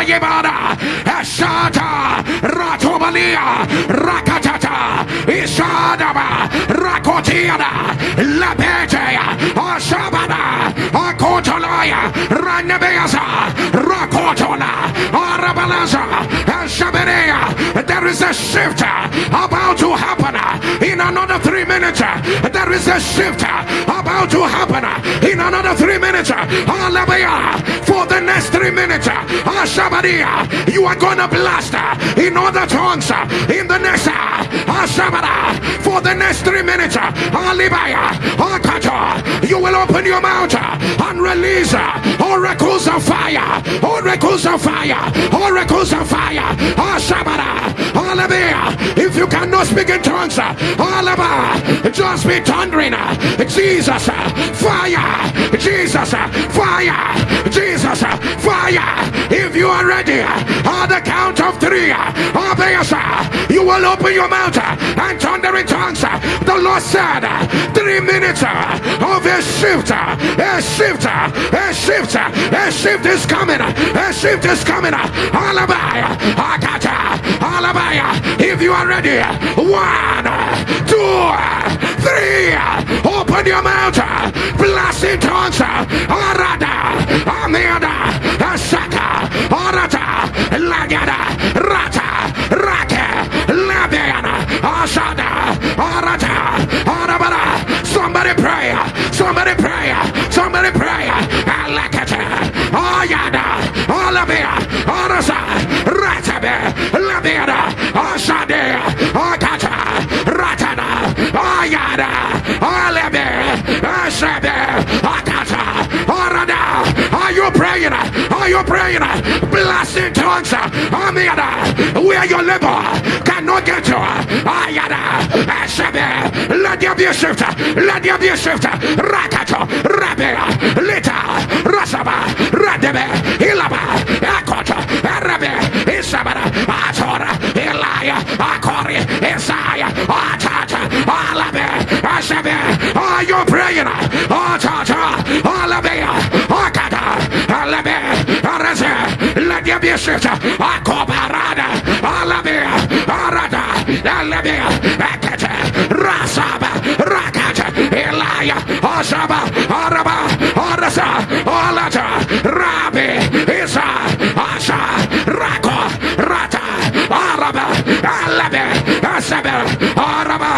Yebada, Eshata, Rato. Rakatata, Rakotiana, Akotolaya, Ranabeasa, Rakotona, Arabalaza. There is a shift about to happen in another three minutes. There is a shift about to happen in another three minutes. For the next three minutes. Ashabadia, you are gonna blast in other tongues Uh, in the next uh, uh, Ashabada for the next three minutes. You will open your mouth and release oracles of fire, oracles of fire, oracles of fire. If you cannot speak in tongues, just be thundering. Jesus, fire, Jesus, fire, Jesus, fire. If you are ready, on the count of three, you will open your mouth and thunder in tongues. The Lord said, three minutes of a shift, a shift, a shift, a shift is coming, a shift is coming. Alabaya, Akata, Alabaya. If you are ready, one, two, three, open your mouth, blast in tongues. Arada, Amanda, Asaka, Arata, Lagada, Rata, Labiana. Somebody pray, somebody pray, somebody pray. Alakata, Ayada, Alabia, Arasa, Ratabe, Labiana, Asade, Akata, Ratana, Ayada, Alabe, Asabe, Akata. Are you praying? Are you praying? Blast in tongues. Amida, where your labor. Cannot get Asabe, let there be a shift. Let there be a shift. Rakato, Rabe, Lita, Rasaba, Radebe, Ilaba, Akota, Arabe, Isabara, Atora, Elia, Akori, Isaiah, Atata, Alabe, Asabe. Are you praying? bichita, acobarada, alabia, arada, elabia, ekete, rasaba, rakata, elaya, asaba, araba, arasa, olata, rabi, isa, asha, rako, rata, araba, elabia, esebe, araba,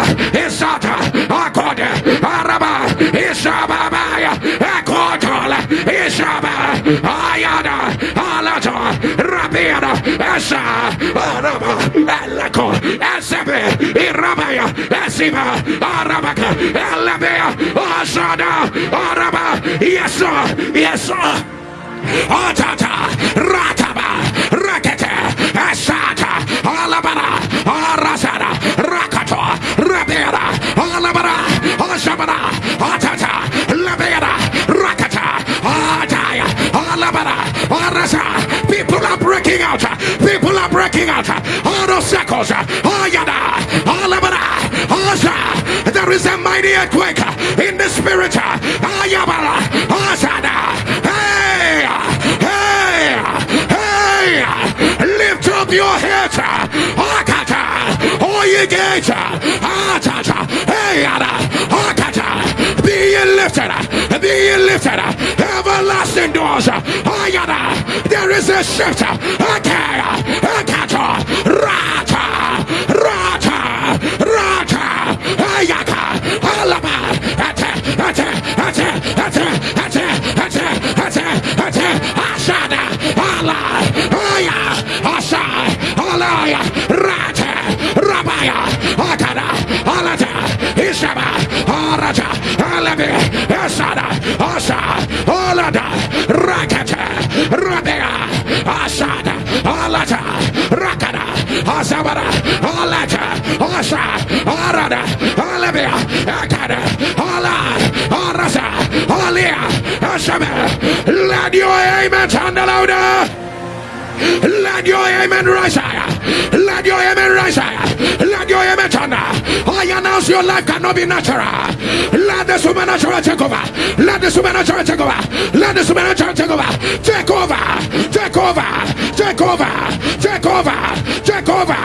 isata, akode, araba, isaba isababaya, ekotola, isaba, ayada, Uh, uh, Rabiana, Asa, Araba, Alako, Asabe, Irabaya, Asiba, Arabaka, Alabea, Asada, Araba, yes, sir, yes, sir. Atata, Rataba, Rakete, Asata, Alabara, Arasada, Rakato, Rabera, Alabara, Asabara, Atata, Labera, Rakata, Ataya, Alabara, Arasa. People are breaking out. People are breaking out. All those circles. All yada. All abada. There is a mighty earthquake in the spirit. All yabala. Hey. Hey. Hey. Lift up your head. Oh, you get. Hey. Be lifted. Be lifted. Everlasting doors. There is a shift. Rata. Rata. Rata. Ayaka. Alaba. Ate. Ate. Ate. Ate. Ate. Ate. Ate. Ate. Ashada. Ala. Aya. Asha. Alaya. Rata. Rabaya. Ishaba. Araja. Alabi. Esada. Asha. Alada. Rakata. Rabea. Asada. Alata. Rakada. Asabara. Alata. Asha. Arada. Alabia. Akada. Ala. Arasa. Alia. Ashabe. Let your amen sound louder. Let your amen rise higher. Let your amen rise higher. Let your amen thunder. I announce your life cannot be natural. Let the supernatural take over. Let the supernatural take over. Let the supernatural take over. Take over. Take over. Take over, take over, take over,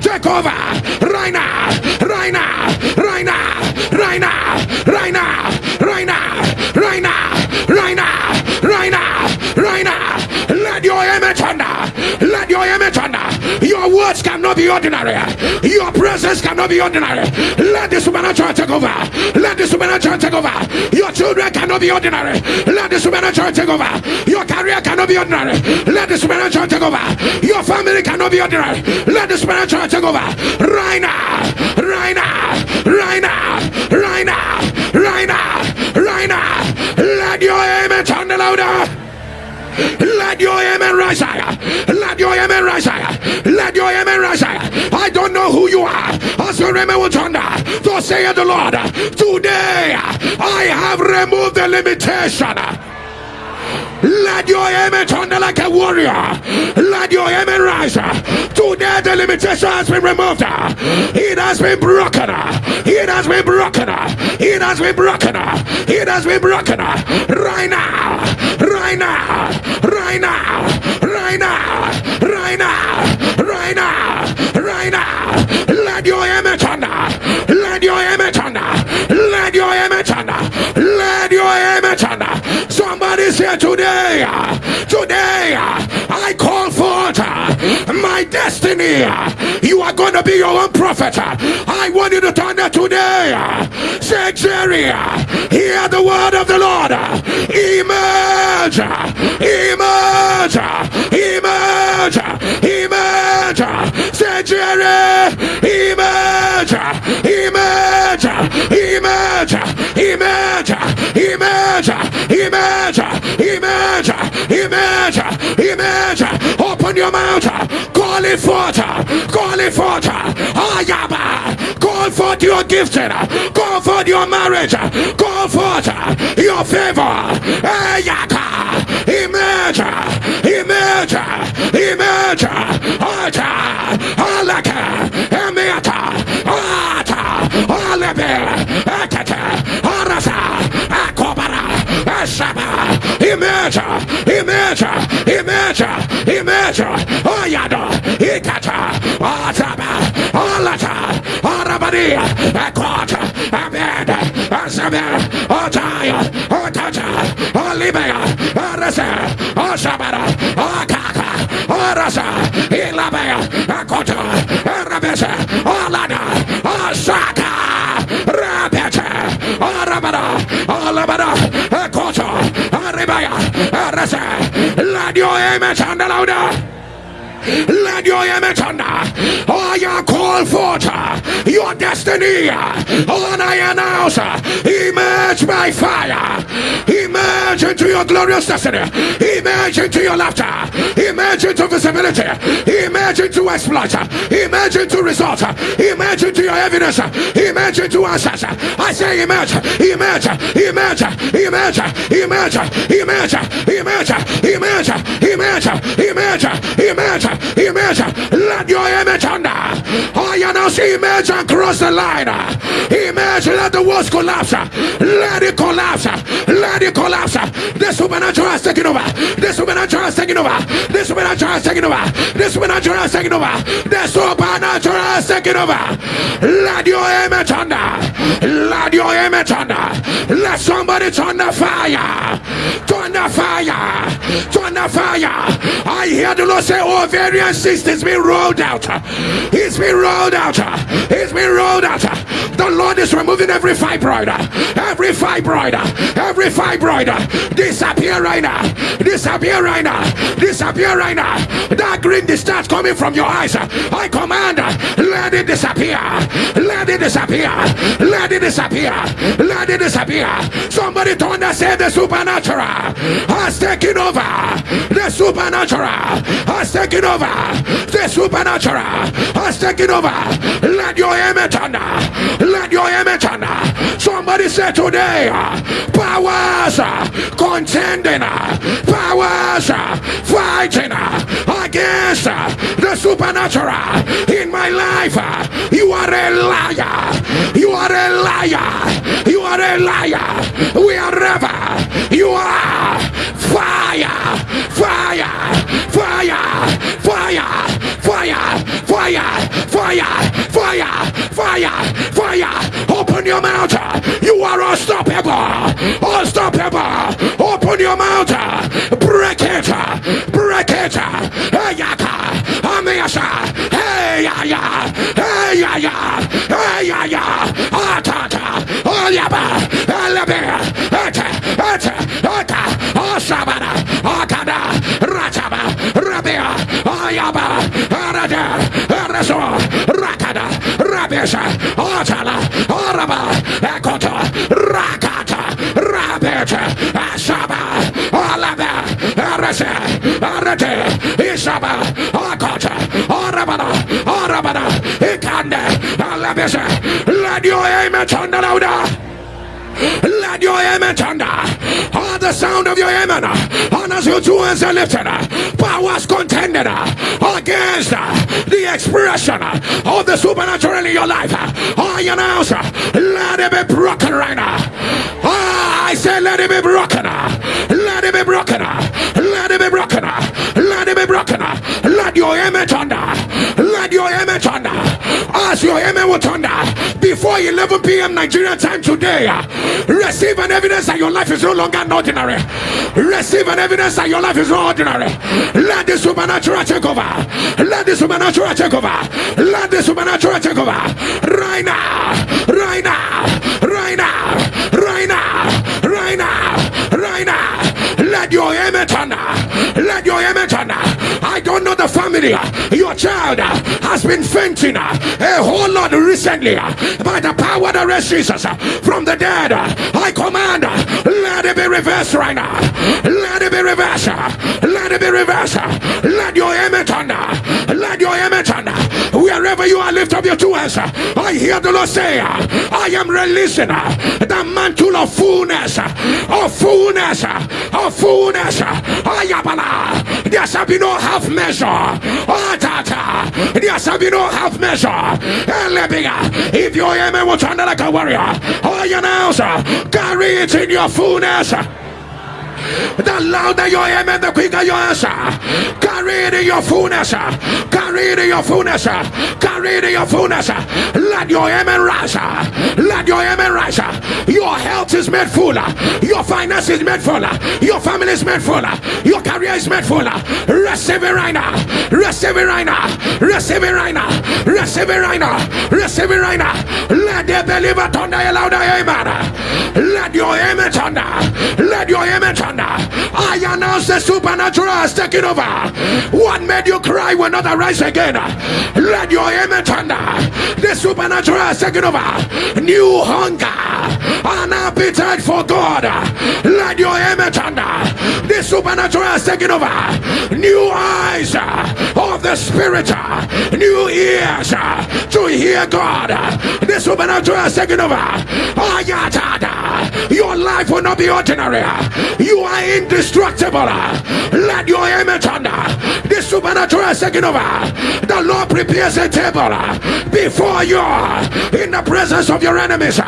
take over, right now, right now, right now, right now, right now, right now, right now, right now, right now, right now. Let your image under, let your image under. Your words cannot be ordinary, your presence cannot be ordinary. Let the supernatural take over, let the supernatural take over. Your children cannot be ordinary, let the supernatural take over. Your career cannot be ordinary, let the supernatural take over. Your family cannot be ordinary, let the supernatural take over. Right now, right now, right now, right now, right now, right now. Let your amen turn louder. Let your amen rise higher. Let your amen rise higher. Let your amen rise higher. I don't know who you are. As your amen will thunder, thus saith the Lord. Today I have removed the limitation. Let your amen thunder like a warrior. Let your amen rise. Today the limitation has been removed. It has been broken. It has been broken. It has been broken. It has been broken. Right now. Right now. Right now. Right now. Right now. Right now. Right now. Let your amen thunder. Let your amen thunder. Let your amen. Let your amen. Somebody say today. Today. I call forth my destiny. You are going to be your own prophet. I want you to turn that today. Say, Jerry, hear the word of the Lord. Emerge, emerge, emerge, emerge. Say, Jerry, emerge, emerge, emerge, emerge, emerge, emerge, emerge, emerge, emerge. Open your mouth. Call it forth. Call it forth. Ayaba. Call forth your gifting. Call forth your marriage. Call forth your favor. Ayaka. Emerge. Emerge. Emerge. Ata. Alaka. Emiata. Ata. Alebe. Ekete. Imagine, imagine, imagine, imagine. Oh, Oyado, ikata, ataba, alata, arabani, akota, amanda, asama, otaya, otata, olibea, arasa, osabara, akaka, arasa, ilabea, akota, arabesa, olada, asaka, rabeta, arabara, alabara, let your amen sound louder. Let your image thunder. Oh, you call forth your destiny. Oh, and I announce emerge by fire. Emerge into your glorious destiny. Emerge into your laughter. Emerge into visibility. Emerge into exploit. Emerge into results. Emerge into your evidence. Emerge into answers. I say emerge. Emerge. Emerge. Emerge. Emerge. Emerge. Emerge. Emerge. Emerge. Emerge. Emerge. Image, let your image under. Now see image and cross the line. Image, let the walls collapse. Let it collapse. Let it collapse. The supernatural is taking over. The supernatural is taking over. The supernatural is taking over. The supernatural is taking over. The supernatural is taking over. Let your image under. Let your image under. Let somebody turn the fire. Turn the fire. Turn the fire. I hear the Lord say, Oh, ovarian cyst has been rolled out. It's been rolled out. It's been rolled out. The Lord is removing every fibroid. Every fibroid. Every fibroid. Disappear right now. Disappear right now. Disappear right now. That green discharge coming from your eyes. I command. Let it disappear. Let it disappear. Let it disappear. Let it disappear. Somebody to understand the supernatural has taken over. The supernatural has taken over. The supernatural has taken over. Let your image under. Let your image under. Somebody say today, powers contending, powers fighting against the supernatural in my life. You are a liar. You are a liar. You are a liar. We are ever. You are fire, fire, fire, fire, fire, fire, fire. Open your mouth. You are unstoppable, unstoppable. Open your mouth. Break it, break it. Hey, yaka, amiasha. Hey, ya, ya, hey, ya, ya, hey, ya, ya. Atata, oyaba, elebe, ete, ete, ete, osabana, akada, rachaba, rabia, ayaba, arada, araso, rakada, rabesha, otala, oraba, ekota, rakata, rabeta, asaba, alaba, arase, arate, isaba, akota, orabana, orabana, ikande, alabesha. Let your amen thunder louder. Let your amen thunder. The sound of your amen. And as your two hands are lifted, powers contended against the expression of the supernatural in your life. I announce, let it be broken right now. I say, let it be broken. Let it be broken. Let it be broken. Let it be broken. Let your amen thunder. Let your amen thunder. As your image will thunder before 11 p.m. Nigerian time today. Receive an evidence that your life is no longer ordinary. Receive an evidence that your life is not ordinary. Let the supernatural take over. Let the supernatural take over. Let the supernatural take over. Right now. Right now. Right now. Right now. Right now. Right now. Let your amen thunder. Let your amen thunder. I don't know the family. Your child has been fainting a whole lot recently by the power that raised Jesus from the dead. I command, let it be reversed right now. Let it be reversed. Let it be reversed. Let your amen thunder. Let your amen thunder. Wherever you are, lift up your two hands. I hear the Lord say, I am releasing the mantle of fullness, of fullness, of fullness. Ayabala. There shall be no half measure. Atata. There shall be no half measure. Elebiga. If your amen will thunder like a warrior, I announce, uh, carry it in your fullness. The louder your amen, the quicker your answer. Carry it in your fullness. Carry it in your fullness. Carry it in your fullness. Let your amen rise. Let your amen rise. Your health is made full. Your finance is made full. Your family is made full. Your career is made full. Receive it right now. Receive it right now. Receive it right now. Receive it right now. Receive it right now. Let the believer thunder louder amen. Let your amen thunder. Let your amen thunder. I announce the supernatural has taken over. What made you cry will not arise again. Let your amen thunder. The supernatural has taken over. New hunger, an appetite for God. Let your amen thunder. The supernatural has taken over. New eyes of the spirit, new ears to hear God. The supernatural has taken over. Your life will not be ordinary. You are indestructible. Let your amen thunder. The supernatural is taking over. The Lord prepares a table before you in the presence of your enemies.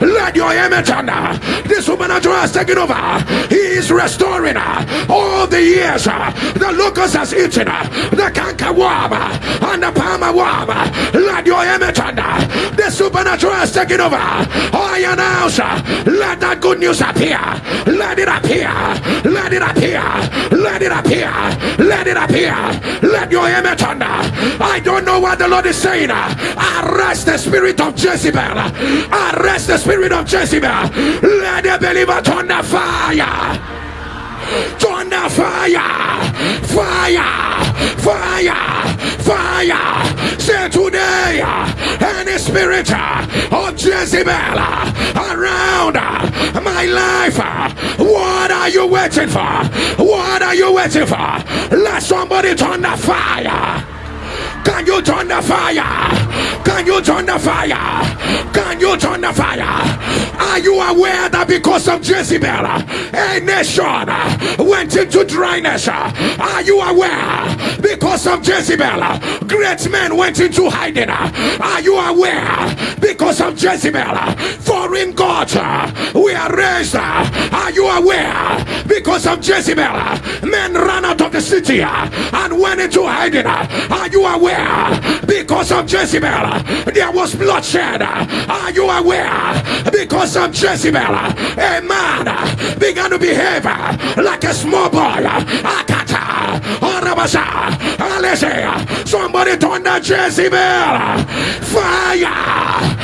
Let your amen thunder. The supernatural is taking over. He is restoring all the years the locust has eaten, the canker worm and the palmer worm. Let your amen thunder. The supernatural is taking over. I announce, let that good news appear. Let it appear. Let it appear. Let it appear. Let it appear. Let your amen thunder. I don't know what the Lord is saying. Arrest the spirit of Jezebel. Arrest the spirit of Jezebel. Let the believer turn thunder fire thunder fire fire fire fire. Say today any spirit of Jezebel around my life what are you waiting for? What are you waiting for? Let somebody thunder fire can you turn the fire? Can you turn the fire? Can you turn the fire? Are you aware that because of Jezebel, a nation went into dryness? Are you aware because of Jezebel, great men went into hiding? Are you aware because of Jezebel, foreign gods were raised? Are you aware because of Jezebel, men ran out of the city and went into hiding? Are you aware? Because of Jezebel, there was bloodshed. Are you aware? Because of Jezebel, a man began to behave like a small boy. Somebody turn that Jezebel. Fire.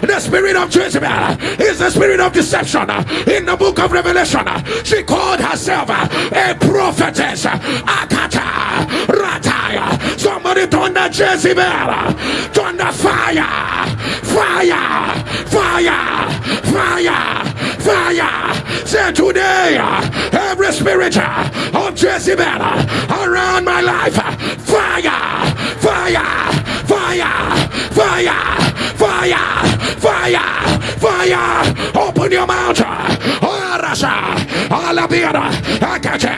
The spirit of Jezebel is the spirit of deception. In the book of Revelation, she called herself a prophetess. Akata. Rataya. Somebody turn that Jezebel. Turn the fire. Fire. Fire. Fire. Fire. Say today, every spirit of Jezebel around my life. Fire. Fire. Fire. Fire. Fire. Fire. Fire. Open your mouth. Oh, Arasa. Alabira. Oh, oh, Akate.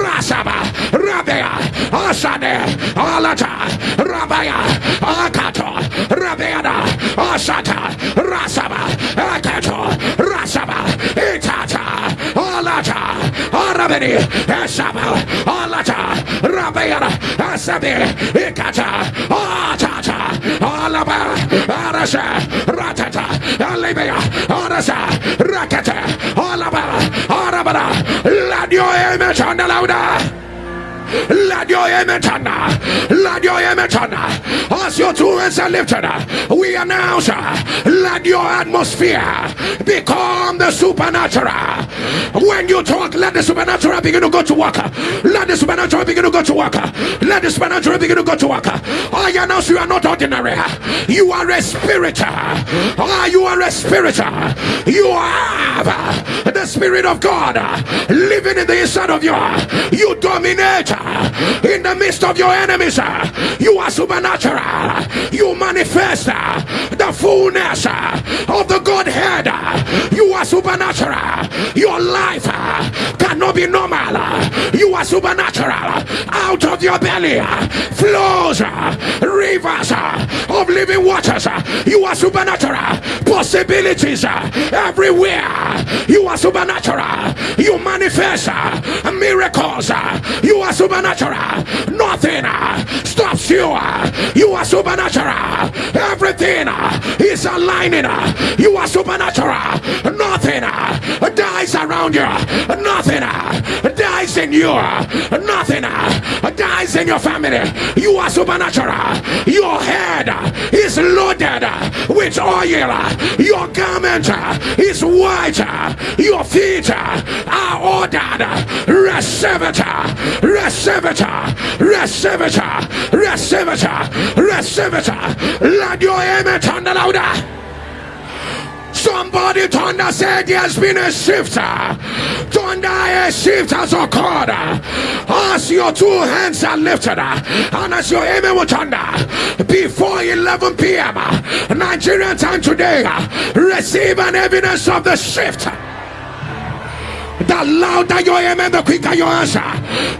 Rasaba. Rabia. Asade. Alata. Rabaya. Akato. Rabiana. Asata. Rasaba. Akato. Rasaba. Itata. Alata. Arabini. Asaba. Alata. Rabiana. Asabi. Ikata. Atata. Alaba. Arasa. Ratata. Alibia. Arasa. Rakata. Alaba. Arabana. Let your image on the louder. Let your amen turn. Let your amen turn. As your two hands are lifted, we announce let your atmosphere become the supernatural. When you talk, let the supernatural begin to go to work. Let the supernatural begin to go to work. Let the supernatural begin to go to work. I announce you are not ordinary. You are a spirit. Ah, you are a spirit. You have the spirit of God living in the inside of you. You dominate in the midst of your enemies. You are supernatural. You manifest the fullness of the Godhead. You are supernatural. Your life cannot be normal. You are supernatural. Out of your belly flows rivers of living waters. You are supernatural. Possibilities everywhere. You are supernatural. You manifest miracles. You are supernatural. Nothing uh, stops you. Uh. You are supernatural. Everything uh, is aligning. You are supernatural. Nothing dies around you. Nothing dies in you. Nothing dies in your family. You are supernatural. Your head is loaded with oil. Your garment is white. Your feet are ordered. Receive it. Receive it. Receive it. Receive it. Receive it. Let your amen turn louder. Somebody thunder said there's been a shift. Thunder a shift has occurred. As your two hands are lifted and as your amen will thunder before 11 p.m. Nigerian time today, receive an evidence of the shift. The louder your amen, the quicker your answer.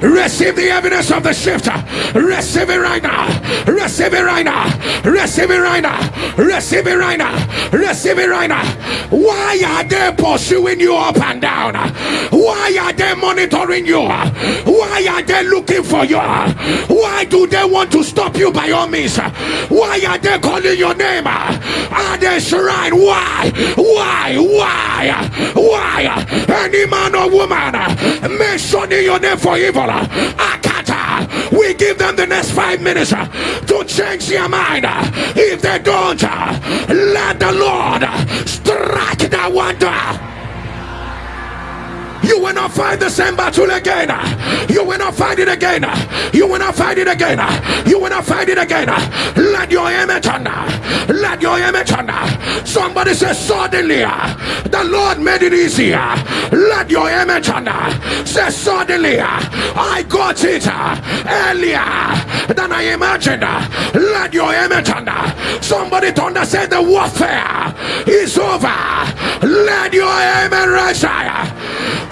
Receive the evidence of the shift. Receive it right now. Receive it right now. Receive it right now. Receive it right now. Receive it right now. Why are they pursuing you up and down? Why are they monitoring you? Why are they looking for you? Why do they want to stop you by all means? Why are they calling your name? Are they shrine? Why? Why? Why? Why? Any man or woman mentioning your name for evil. We give them the next five minutes to change their mind. If they don't, let the Lord strike that wonder. You will not fight the same battle again. You will not fight it again. You will not fight it again. You will not fight it again. Let your amen turn. Let your amen turn. Somebody says suddenly the Lord made it easier. Let your amen turn. Say suddenly I got it earlier than I imagined. Let your amen turn. Somebody thunder say the warfare is over. Let your amen rise higher.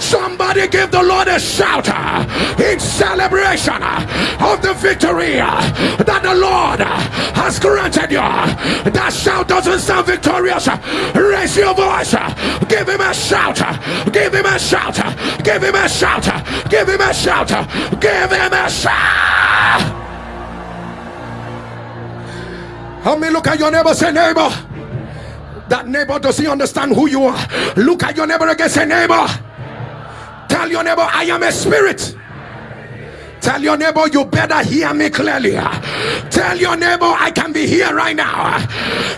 Somebody give the Lord a shout uh, in celebration uh, of the victory uh, that the Lord has granted you. That shout doesn't sound victorious. Raise your voice. Give him a shout. Give him a shout. Give him a shout. Give him a shout. Give him a shout. Help me look at your neighbor, say, neighbor. That neighbor doesn't understand who you are. Look at your neighbor again, say, neighbor. Tell your neighbor, I am a spirit. Tell your neighbor, you better hear me clearly. Tell your neighbor, I can be here right now.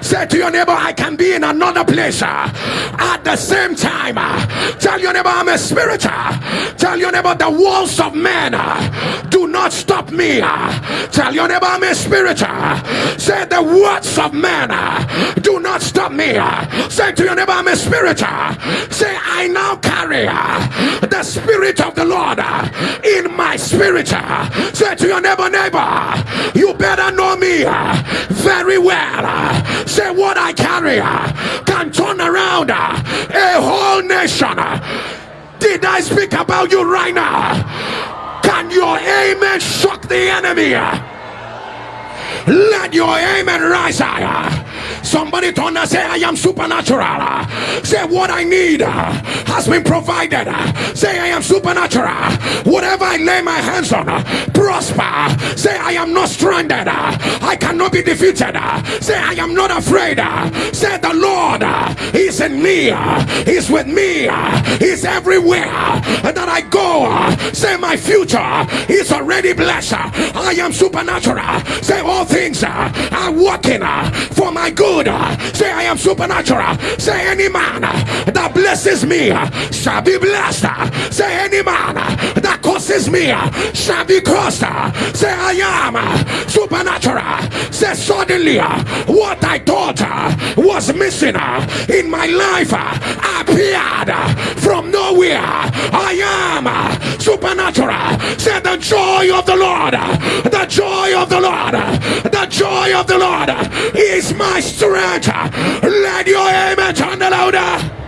Say to your neighbor, I can be in another place at the same time. Tell your neighbor, I'm a spirit. Tell your neighbor, the walls of men do not stop me. Tell your neighbor, I'm a spirit. Say the words of men do not stop me. Say to your neighbor, I'm a spirit. Say, I now carry the spirit of the Lord in my spirit. Say to your neighbor, neighbor, you better know me very well. Say what I carry can turn around a whole nation. Did I speak about you right now? Can your amen shock the enemy? Let your amen rise higher. Somebody turn and say, I am supernatural. Say, what I need has been provided. Say, I am supernatural. Whatever I lay my hands on, prosper. Say, I am not stranded. I cannot be defeated. Say, I am not afraid. Say, the Lord is in me. He's with me. He's everywhere that I go. Say, my future is already blessed. I am supernatural. Say, all things are working for my good. Say, I am supernatural. Say, any man that blesses me shall be blessed. Say, any man that curses me shall be cursed. Say, I am supernatural. Say, suddenly, what I thought was missing in my life appeared from nowhere. I am supernatural. Say, the joy of the Lord, the joy of the Lord, the joy of the Lord is my strength. Let your amen turn the louder.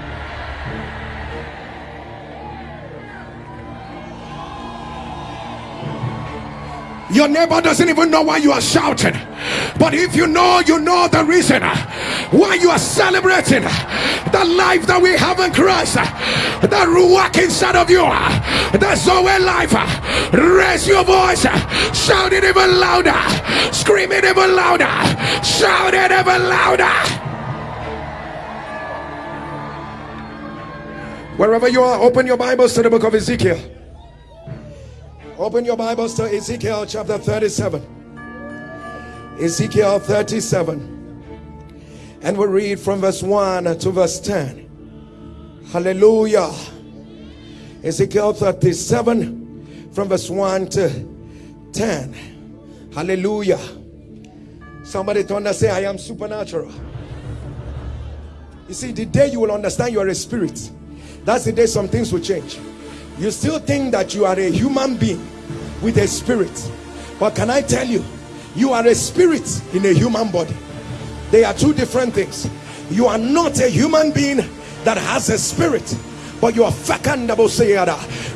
Your neighbor doesn't even know why you are shouting. But if you know, you know the reason why you are celebrating the life that we have in Christ, the Ruach inside of you, the Zoe life. Raise your voice, shout it even louder, scream it even louder, shout it even louder. Wherever you are, open your Bibles to the book of Ezekiel. Open your Bibles to Ezekiel chapter 37. Ezekiel 37. And we'll read from verse 1 to verse 10. Hallelujah. Ezekiel 37 from verse 1 to 10. Hallelujah. Somebody to understand, say, I am supernatural. You see, the day you will understand you are a spirit, that's the day some things will change you still think that you are a human being with a spirit but can i tell you you are a spirit in a human body. They are two different things. You are not a human being that has a spirit but you are say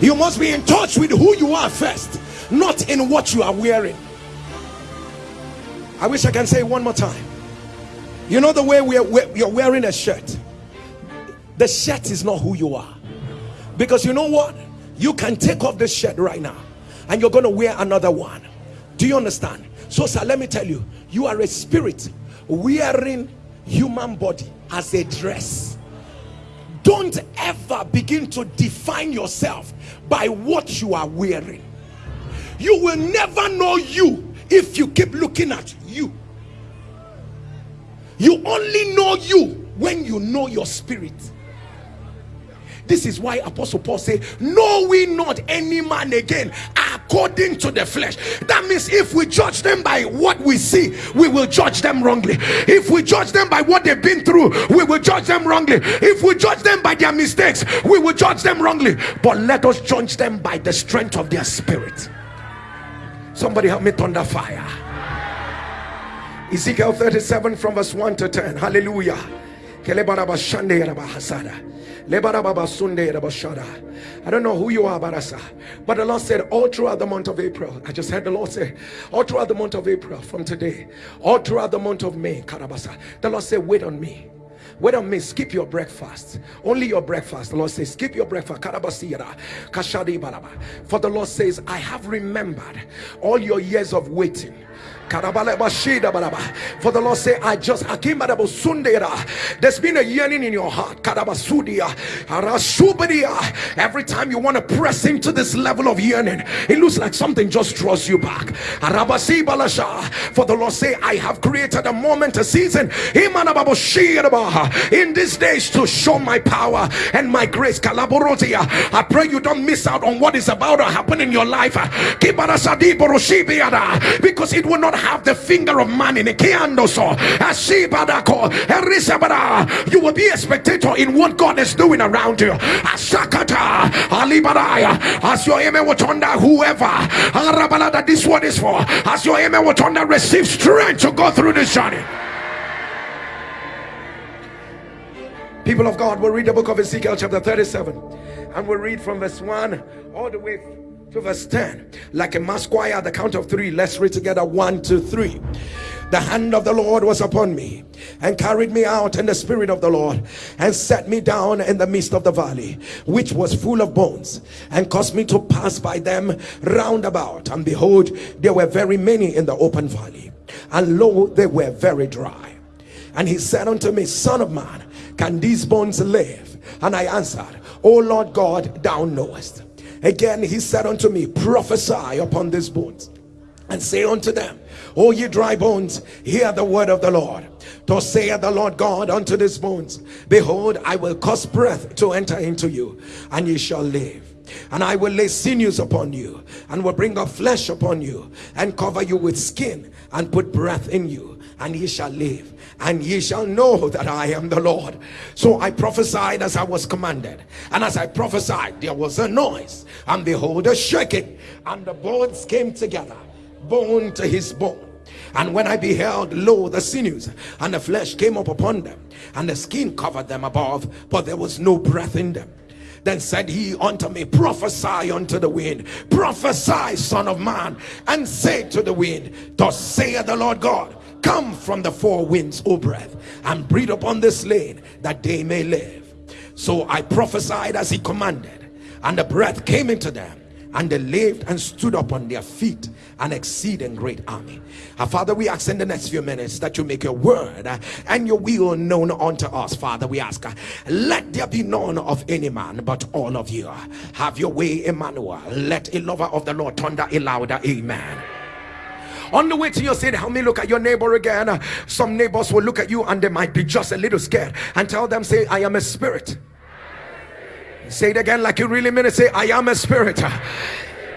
you must be in touch with who you are first not in what you are wearing. I wish i can say one more time. You know the way we're, you're wearing a shirt? The shirt is not who you are. Because you know what you can take off this shirt right now and you're going to wear another one. Do you understand? So sir let me tell you you are a spirit wearing human body as a dress. Don't ever begin to define yourself by what you are wearing. You will never know you if you keep looking at you. You only know you when you know your spirit this is why apostle paul said, know we not any man again according to the flesh? That means if we judge them by what we see we will judge them wrongly. If we judge them by what they've been through we will judge them wrongly. If we judge them by their mistakes we will judge them wrongly. But let us judge them by the strength of their spirit. Somebody help me thunder fire. Ezekiel 37 from verse 1 to 10 hallelujah I don't know who you are, Barasa. But the Lord said, all throughout the month of April, I just heard the Lord say, all throughout the month of April from today, all throughout the month of May, Karabasa, the Lord said, wait on me. Wait on me, skip your breakfast. Only your breakfast. The Lord says, skip your breakfast. For the Lord says, I have remembered all your years of waiting For the Lord say, I just there's been a yearning in your heart. Every time you want to press into this level of yearning, it looks like something just draws you back. For the Lord say, I have created a moment, a season in these days to show my power and my grace. I pray you don't miss out on what is about to happen in your life because it will not have the finger of man in it. You will be a spectator in what God is doing around you. As your amen will under whoever that this word is for, as your amen will under receive strength to go through this journey. People of God, we'll read the book of Ezekiel, chapter 37, and we'll read from verse 1 all the way to verse 10 like a mass choir the count of three let's read together one two three. The hand of the lord was upon me and carried me out in the spirit of the lord and set me down in the midst of the valley which was full of bones and caused me to pass by them round about. And behold there were very many in the open valley and lo they were very dry. And he said unto me son of man can these bones live? And i answered O lord god thou knowest Again, he said unto me, prophesy upon these bones and say unto them, O ye dry bones, hear the word of the Lord. Thus saith the Lord God unto these bones, Behold, I will cause breath to enter into you, and ye shall live. And I will lay sinews upon you, and will bring up flesh upon you, and cover you with skin, and put breath in you, and ye shall live and ye shall know that I am the Lord. So I prophesied as I was commanded, and as I prophesied, there was a noise, and behold, a shaking, and the bones came together, bone to his bone. And when I beheld, lo, the sinews and the flesh came up upon them, and the skin covered them above, but there was no breath in them. Then said he unto me, Prophesy unto the wind, prophesy, son of man, and say to the wind, Thus saith the Lord God, come from the four winds o breath and breathe upon this land that they may live. So i prophesied as he commanded and the breath came into them and they lived and stood up on their feet an exceeding great army. Our father we ask in the next few minutes that you make your word uh, and your will known unto us father. We ask uh, let there be none of any man but all of you. Have your way emmanuel. Let a lover of the lord thunder a louder amen on the way to your city help me look at your neighbor again some neighbors will look at you and they might be just a little scared and tell them say i am a spirit say it again like you really mean it say i am a spirit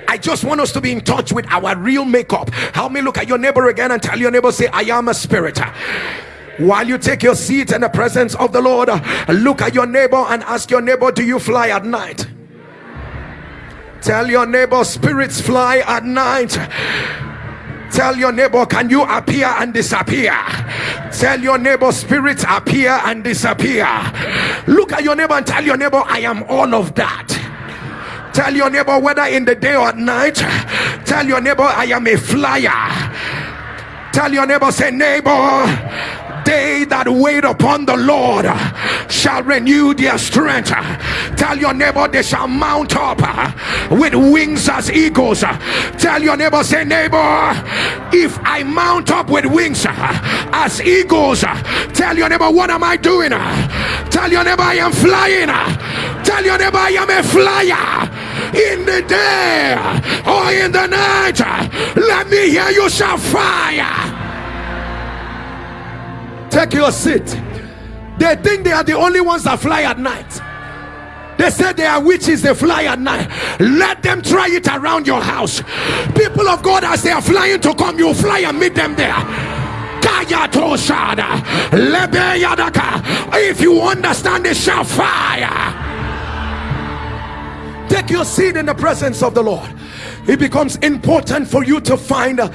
I just want us to be in touch with our real makeup. Help me look at your neighbor again and tell your neighbor, say, I am a spirit. While you take your seat in the presence of the Lord, look at your neighbor and ask your neighbor, Do you fly at night? Tell your neighbor, spirits fly at night. Tell your neighbor, can you appear and disappear? Tell your neighbor, spirits appear and disappear. Look at your neighbor and tell your neighbor, I am all of that. Tell your neighbor, whether in the day or at night, tell your neighbor, I am a flyer. Tell your neighbor, say, neighbor, they that wait upon the Lord shall renew their strength. Tell your neighbor they shall mount up uh, with wings as eagles. Tell your neighbor, say, neighbor, if I mount up with wings uh, as eagles, uh, tell your neighbor, what am I doing? Tell your neighbor, I am flying. Tell your neighbor, I am a flyer in the day or in the night. Let me hear you shall fire. Take your seat. They think they are the only ones that fly at night. They say they are witches, they fly at night. Let them try it around your house. People of God, as they are flying to come, you fly and meet them there. If you understand, they shall fire. Take your seat in the presence of the Lord it becomes important for you to find a,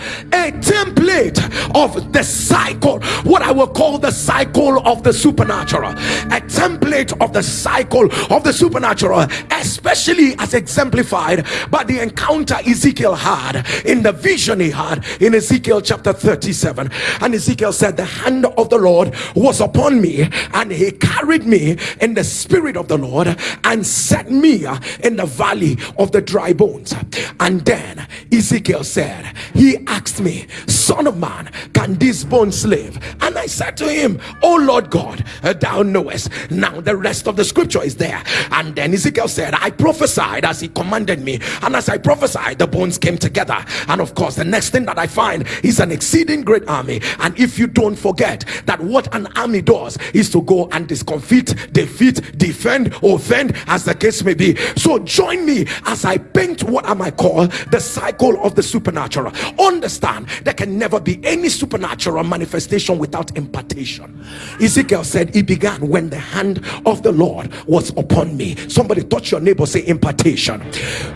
template of the cycle what i will call the cycle of the supernatural. A template of the cycle of the supernatural especially as exemplified by the encounter ezekiel had in the vision he had in ezekiel chapter 37 and ezekiel said the hand of the lord was upon me and he carried me in the spirit of the lord and set me in the valley of the dry bones. And Then Ezekiel said, He asked me, Son of man, can these bones live? And I said to him, Oh Lord God, uh, thou knowest. Now the rest of the scripture is there. And then Ezekiel said, I prophesied as he commanded me. And as I prophesied, the bones came together. And of course, the next thing that I find is an exceeding great army. And if you don't forget that what an army does is to go and discomfit, defeat, defend, offend, as the case may be. So join me as I paint what am I might call the cycle of the supernatural. Understand there can never be any supernatural manifestation without impartation. Ezekiel said, It began when the hand of the Lord was upon me. Somebody touch your neighbor, say impartation.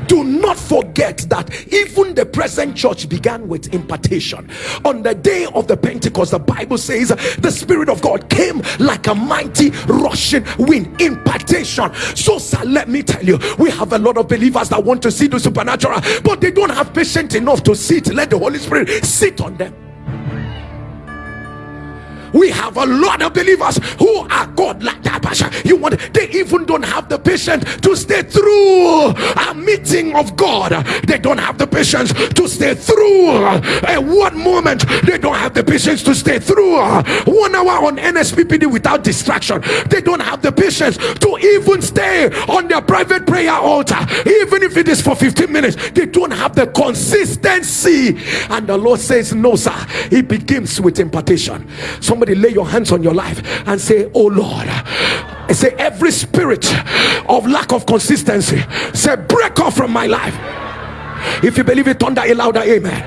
Do not forget that even the present church began with impartation. On the day of the Pentecost, the Bible says the Spirit of God came like a mighty rushing wind. Impartation. So, sir, let me tell you, we have a lot of believers that want to see the supernatural, but they don't have patience enough to sit. Let the Holy Spirit sit on them we have a lot of believers who are God like that you want they even don't have the patience to stay through a meeting of God. They don't have the patience to stay through a one moment. They don't have the patience to stay through one hour on NSPPD without distraction. They don't have the patience to even stay on their private prayer altar. Even if it is for 15 minutes they don't have the consistency. And the Lord says no sir. It begins with impartation. Somebody somebody lay your hands on your life and say oh lord. I say every spirit of lack of consistency say break off from my life. If you believe it thunder a louder amen.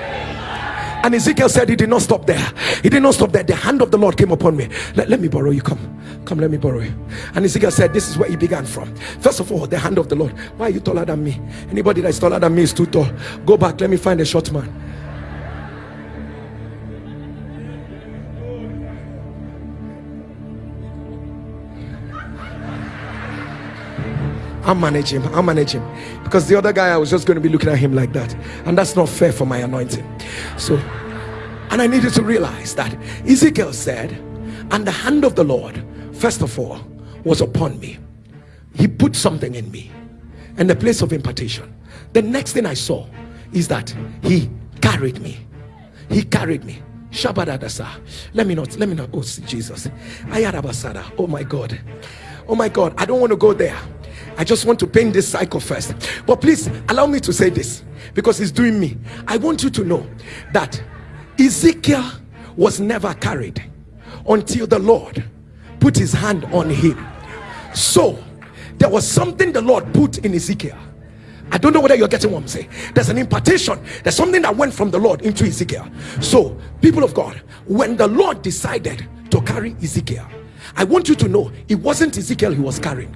And Ezekiel said he did not stop there. He did not stop there. The hand of the Lord came upon me. Let, let me borrow you. Come. Come let me borrow you. And Ezekiel said this is where he began from. First of all the hand of the Lord. Why are you taller than me? Anybody that's taller than me is too tall. Go back. Let me find a short man I'll manage him. I'll manage him. Because the other guy, I was just going to be looking at him like that. And that's not fair for my anointing. So, and I needed to realize that Ezekiel said, and the hand of the Lord, first of all, was upon me. He put something in me. And the place of impartation. The next thing I saw is that he carried me. He carried me. Shabadadasa. Let me not, let me not, oh Jesus. Ayarabasada. Oh my God. Oh my God. I don't want to go there. I just want to paint this cycle first. But please allow me to say this because it's doing me. I want you to know that Ezekiel was never carried until the Lord put his hand on him. So there was something the Lord put in Ezekiel. I don't know whether you're getting what I'm saying. There's an impartation. There's something that went from the Lord into Ezekiel. So, people of God, when the Lord decided to carry Ezekiel, I want you to know it wasn't Ezekiel he was carrying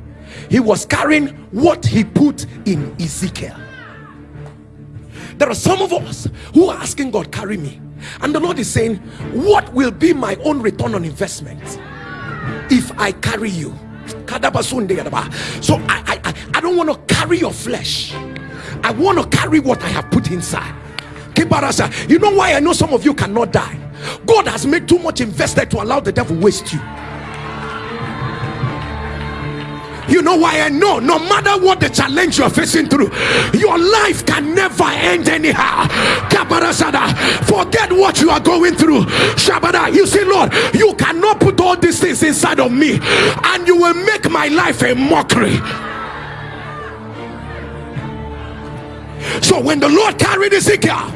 he was carrying what he put in Ezekiel. There are some of us who are asking God carry me. And the Lord is saying what will be my own return on investment if I carry you? So I, I, I don't want to carry your flesh. I want to carry what I have put inside. You know why I know some of you cannot die? God has made too much invested to allow the devil waste you you know why I know? No matter what the challenge you're facing through your life can never end anyhow. Forget what you are going through. Shabada you see Lord you cannot put all these things inside of me and you will make my life a mockery. So when the Lord carried Ezekiel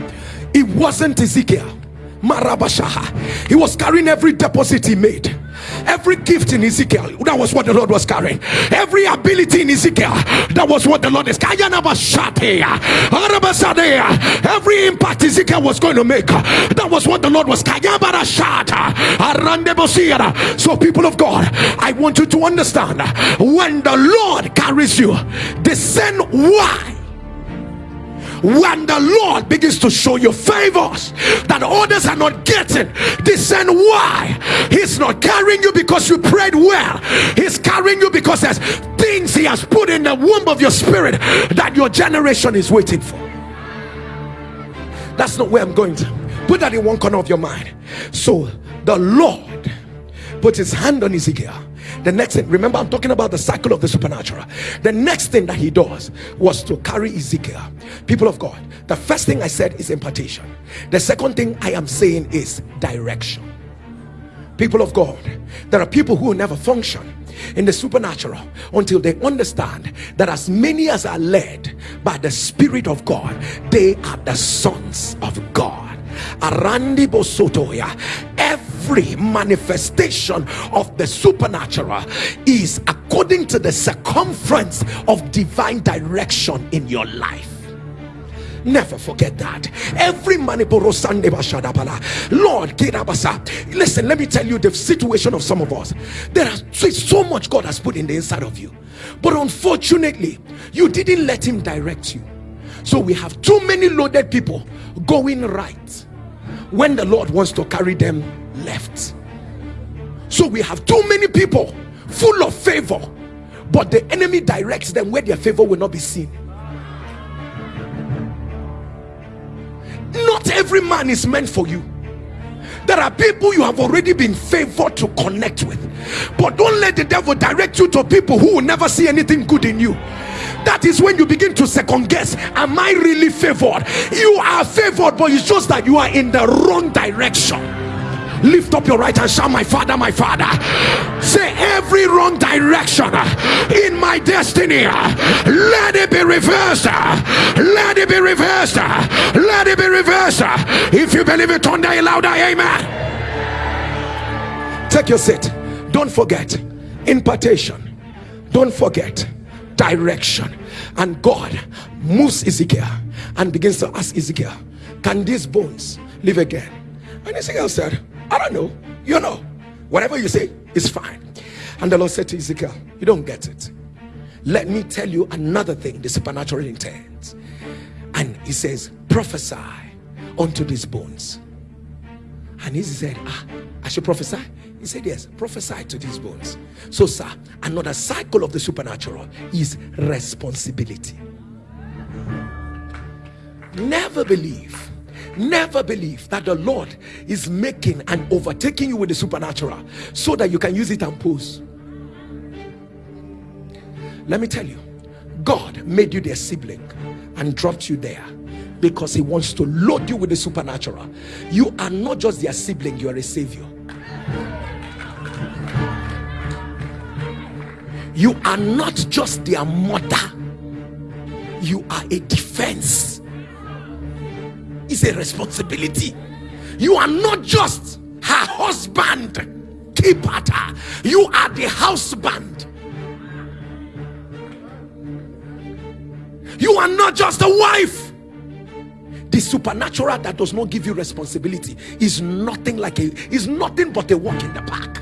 it wasn't Ezekiel. Marabashaha. He was carrying every deposit he made every gift in Ezekiel that was what the Lord was carrying. Every ability in Ezekiel that was what the Lord is carrying. Every impact Ezekiel was going to make that was what the Lord was carrying. So people of God I want you to understand when the Lord carries you discern why when the Lord begins to show you favors that others are not getting, discern why He's not carrying you because you prayed well, He's carrying you because there's things He has put in the womb of your spirit that your generation is waiting for. That's not where I'm going to put that in one corner of your mind. So the Lord put his hand on Ezekiel the next thing remember i'm talking about the cycle of the supernatural. The next thing that he does was to carry ezekiel. People of god the first thing i said is impartation. The second thing i am saying is direction. People of god there are people who never function in the supernatural until they understand that as many as are led by the spirit of god they are the sons of god arandi bosotoya every manifestation of the supernatural is according to the circumference of divine direction in your life Never forget that. Every Lord. Listen, let me tell you the situation of some of us. There is so much God has put in the inside of you. But unfortunately, you didn't let him direct you. So we have too many loaded people going right when the Lord wants to carry them left. So we have too many people full of favor, but the enemy directs them where their favor will not be seen. not every man is meant for you there are people you have already been favored to connect with but don't let the devil direct you to people who will never see anything good in you that is when you begin to second guess am i really favored? You are favored but it's just that you are in the wrong direction. Lift up your right hand shout my father my father. Say every wrong direction in my destiny let it be reversed. Let it be reversed. Let it be reversed. If you believe it turn that louder amen. Take your seat. Don't forget. Impartation. Don't forget direction and god moves ezekiel and begins to ask ezekiel can these bones live again and ezekiel said I don't know. You know. Whatever you say is fine. And the Lord said to Ezekiel, You don't get it. Let me tell you another thing the supernatural intent And he says, Prophesy unto these bones. And he said, Ah, I should prophesy. He said, Yes, prophesy to these bones. So, sir, another cycle of the supernatural is responsibility. Never believe never believe that the lord is making and overtaking you with the supernatural so that you can use it and pose let me tell you god made you their sibling and dropped you there because he wants to load you with the supernatural you are not just their sibling you are a savior you are not just their mother you are a defense it's a responsibility. You are not just her husband, keeper. You are the husband. You are not just a wife. The supernatural that does not give you responsibility is nothing like a is nothing but a walk in the park.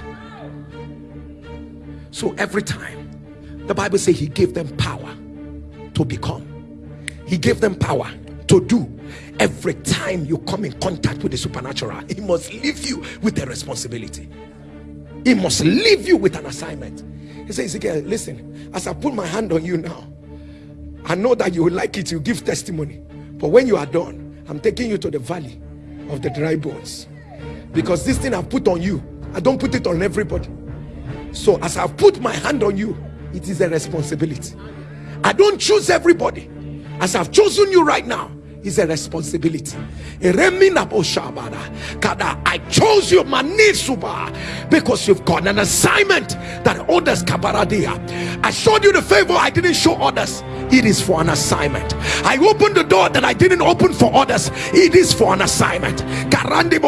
So every time the Bible says he gave them power to become, he gave them power to do. Every time you come in contact with the supernatural he must leave you with a responsibility. He must leave you with an assignment. He says again listen as i put my hand on you now i know that you will like it. You give testimony. But when you are done i'm taking you to the valley of the dry bones. Because this thing i've put on you i don't put it on everybody. So as i've put my hand on you it is a responsibility i don't choose everybody as i've chosen you right now is a responsibility. I chose you Manisuba, because you've got an assignment that others kabaradia. I showed you the favor I didn't show others. It is for an assignment. I opened the door that I didn't open for others. It is for an assignment. Karandi.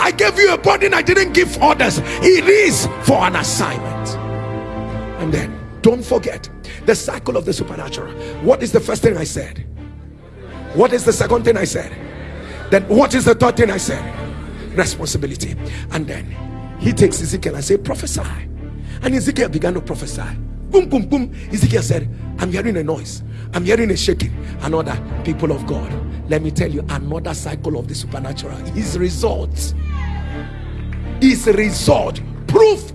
I gave you a burden I didn't give others. It is for an assignment. And then don't forget the cycle of the supernatural. What is the first thing I said? What is the second thing I said? Then what is the third thing I said? Responsibility. And then he takes Ezekiel and say, prophesy. And Ezekiel began to prophesy. Boom, boom, boom. Ezekiel said, I'm hearing a noise. I'm hearing a shaking. Another people of God. Let me tell you, another cycle of the supernatural. His results. His result. Proof.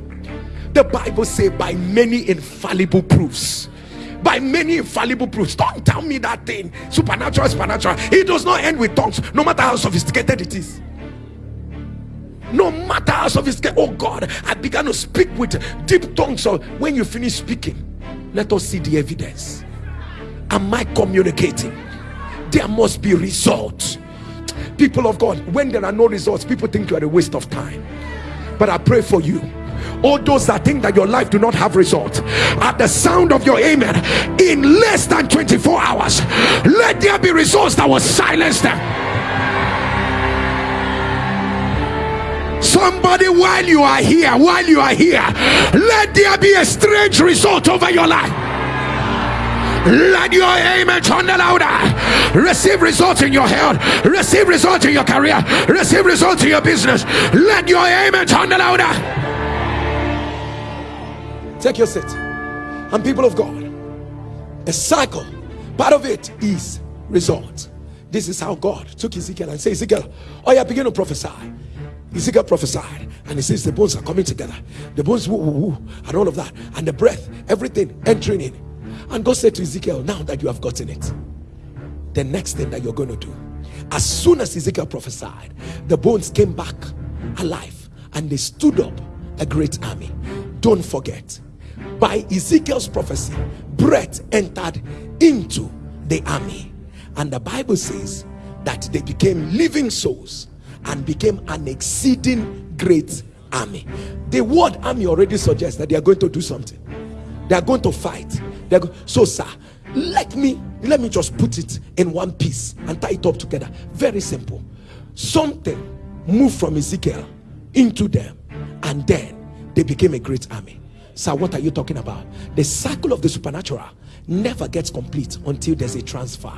The Bible say by many infallible proofs by many infallible proofs. Don't tell me that thing. Supernatural, supernatural. It does not end with tongues, no matter how sophisticated it is. no matter how sophisticated oh god i began to speak with deep tongues so when you finish speaking let us see the evidence am i communicating there must be results people of god when there are no results people think you are a waste of time but i pray for you all those that think that your life do not have results at the sound of your amen in less than 24 hours let there be results that will silence them. Somebody while you are here while you are here let there be a strange result over your life. Let your amen turn louder. Receive results in your health. Receive results in your career. Receive results in your business. Let your amen turn louder take your seat and people of god a cycle part of it is result this is how god took ezekiel and said ezekiel oh yeah begin to prophesy Ezekiel prophesied, and he says the bones are coming together. The bones, woo, woo, woo, and all of that, and the breath, everything entering in. And God said to Ezekiel, Now that you have gotten it, the next thing that you're going to do, as soon as Ezekiel prophesied, the bones came back alive and they stood up a great army. Don't forget, by Ezekiel's prophecy, breath entered into the army, and the Bible says that they became living souls and became an exceeding great army. The word army already suggests that they are going to do something. They are going to fight. Go- so, sir, let me let me just put it in one piece and tie it up together. Very simple. Something moved from Ezekiel into them, and then they became a great army. Sir, what are you talking about? The cycle of the supernatural never gets complete until there's a transfer.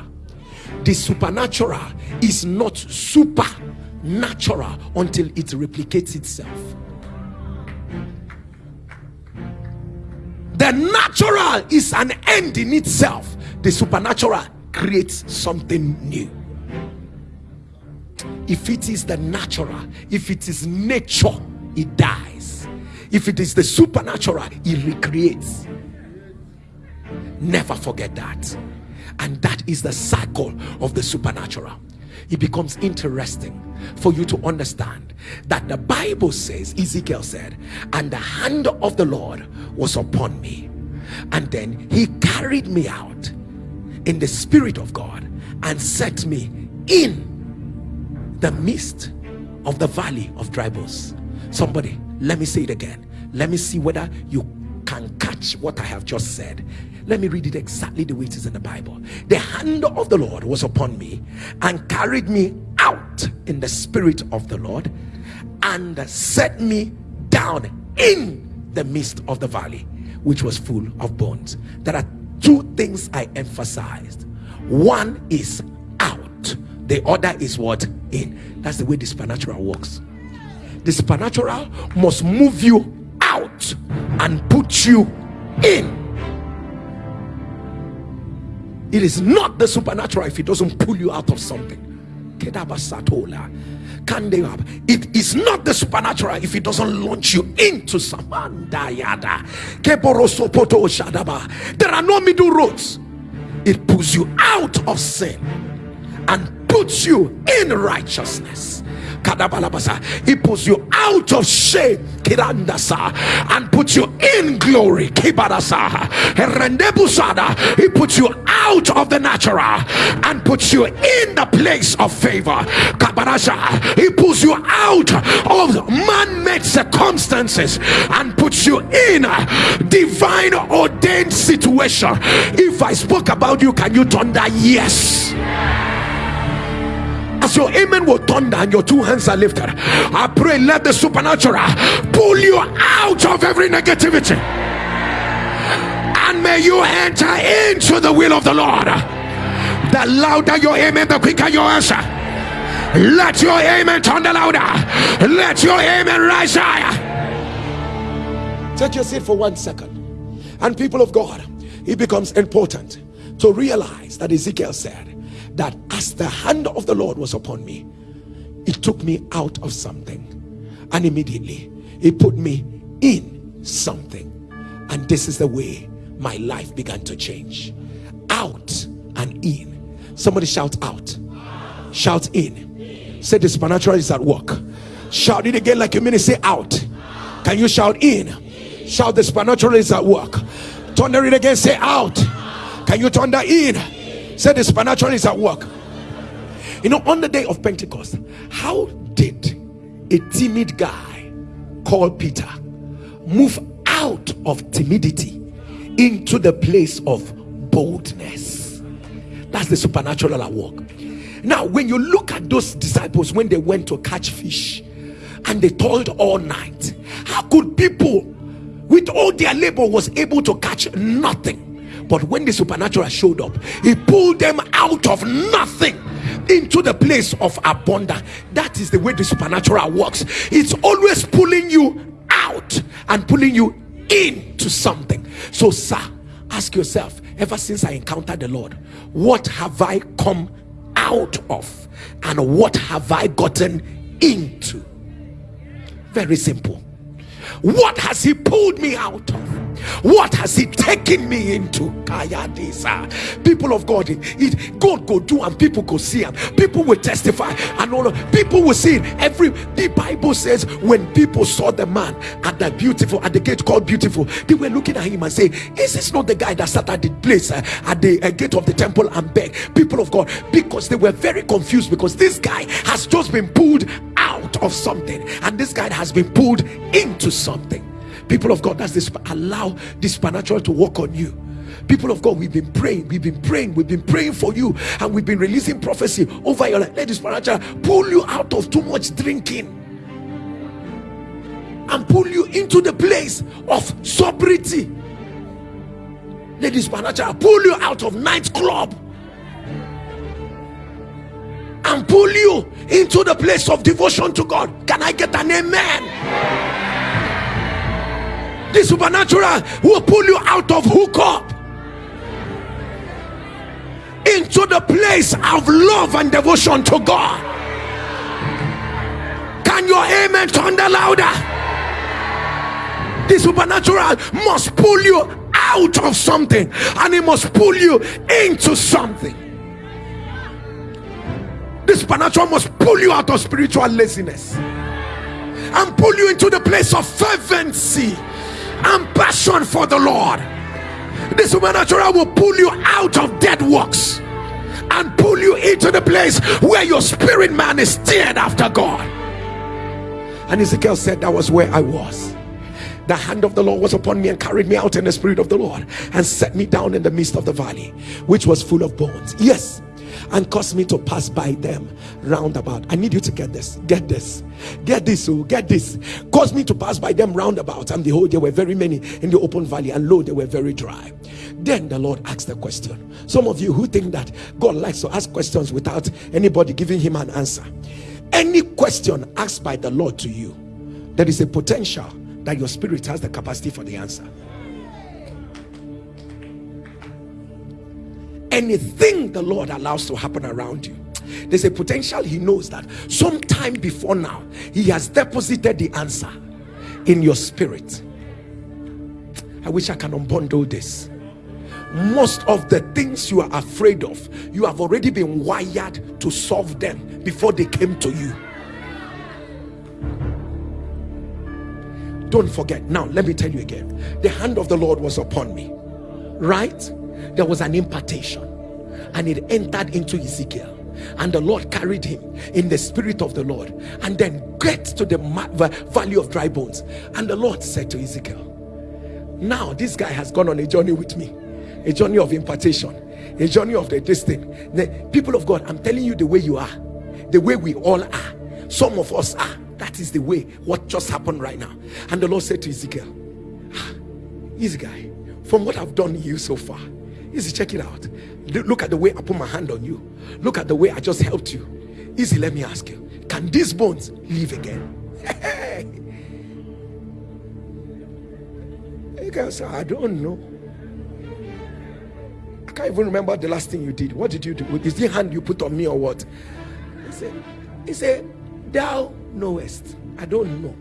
The supernatural is not supernatural until it replicates itself. The natural is an end in itself, the supernatural creates something new. If it is the natural, if it is nature, it dies. If it is the supernatural, it recreates. Never forget that. And that is the cycle of the supernatural it becomes interesting for you to understand that the Bible says, Ezekiel said, and the hand of the Lord was upon me, and then he carried me out in the spirit of God and set me in the midst of the valley of dry bones. Somebody, let me say it again. Let me see whether you can catch what I have just said. Let me read it exactly the way it is in the Bible. The hand of the Lord was upon me and carried me out in the spirit of the Lord and set me down in the midst of the valley, which was full of bones. There are two things I emphasized. One is out, the other is what? In. That's the way the supernatural works. The supernatural must move you out and put you in it is not the supernatural if it doesn't pull you out of something. It is not the supernatural if it doesn't launch you into some. There are no middle roads. It pulls you out of sin and puts you in righteousness. He pulls you out of shame and puts you in glory. He puts you out of the natural and puts you in the place of favor. He pulls you out of man-made circumstances and puts you in a divine ordained situation. If I spoke about you, can you turn that yes? As your amen will thunder and your two hands are lifted i pray let the supernatural pull you out of every negativity. And may you enter into the will of the lord. The louder your amen the quicker your answer. Let your amen thunder louder. Let your amen rise higher. Take your seat for one second. And people of god it becomes important to realize that ezekiel said that as the hand of the Lord was upon me, it took me out of something, and immediately it put me in something. And this is the way my life began to change out and in. Somebody shout out, shout in. Say the supernatural is at work. Shout it again like you mean it. Say out. Can you shout in? Shout the supernatural is at work. Thunder it again. Say out. Can you thunder in? Say the supernatural is at work. You know, on the day of Pentecost, how did a timid guy called Peter move out of timidity into the place of boldness? That's the supernatural at work. Now, when you look at those disciples when they went to catch fish and they toiled all night, how could people with all their labor was able to catch nothing? But when the supernatural showed up, he pulled them out of nothing into the place of abundance. That is the way the supernatural works. It's always pulling you out and pulling you into something. So, sir, ask yourself ever since I encountered the Lord, what have I come out of and what have I gotten into? Very simple. What has He pulled me out of? What has He taken me into? People of God, it, it, God go do and people go see and people will testify and all people will see it. Every the Bible says when people saw the man at the beautiful at the gate called beautiful, they were looking at him and say, Is this not the guy that sat at the place uh, at the uh, gate of the temple and begged? People of God, because they were very confused because this guy has just been pulled out of something and this guy has been pulled into something people of god that's this allow this supernatural to work on you people of god we've been praying we've been praying we've been praying for you and we've been releasing prophecy over your life let this supernatural pull you out of too much drinking and pull you into the place of sobriety let this supernatural pull you out of nightclub and pull you into the place of devotion to God. Can I get an amen? The supernatural will pull you out of hookup into the place of love and devotion to God. Can your amen thunder louder? The supernatural must pull you out of something and it must pull you into something. The supernatural must pull you out of spiritual laziness and pull you into the place of fervency and passion for the Lord. The supernatural will pull you out of dead works and pull you into the place where your spirit man is steered after God. And Ezekiel said, That was where I was. The hand of the Lord was upon me and carried me out in the spirit of the Lord and set me down in the midst of the valley, which was full of bones. Yes, and caused me to pass by them roundabout. I need you to get this. Get this. Get this. Oh, get this. Caused me to pass by them roundabout. And behold, there were very many in the open valley, and lo, they were very dry. Then the Lord asked the question. Some of you who think that God likes to ask questions without anybody giving him an answer. Any question asked by the Lord to you, there is a potential that your spirit has the capacity for the answer. Anything the Lord allows to happen around you, there's a potential he knows that sometime before now, he has deposited the answer in your spirit. I wish I can unbundle this. Most of the things you are afraid of, you have already been wired to solve them before they came to you. Don't forget. Now, let me tell you again the hand of the Lord was upon me, right? There was an impartation and it entered into Ezekiel. And the Lord carried him in the spirit of the Lord and then get to the valley of dry bones. And the Lord said to Ezekiel now this guy has gone on a journey with me a journey of impartation a journey of the this the people of God I'm telling you the way you are the way we all are. Some of us are. That is the way what just happened right now. And the Lord said to Ezekiel ah, easy guy from what I've done you so far Easy, check it out. Look at the way I put my hand on you. Look at the way I just helped you. Easy, let me ask you. Can these bones live again? you guys say, I don't know. I can't even remember the last thing you did. What did you do? Is the hand you put on me or what? He said, he said, Thou knowest. I don't know.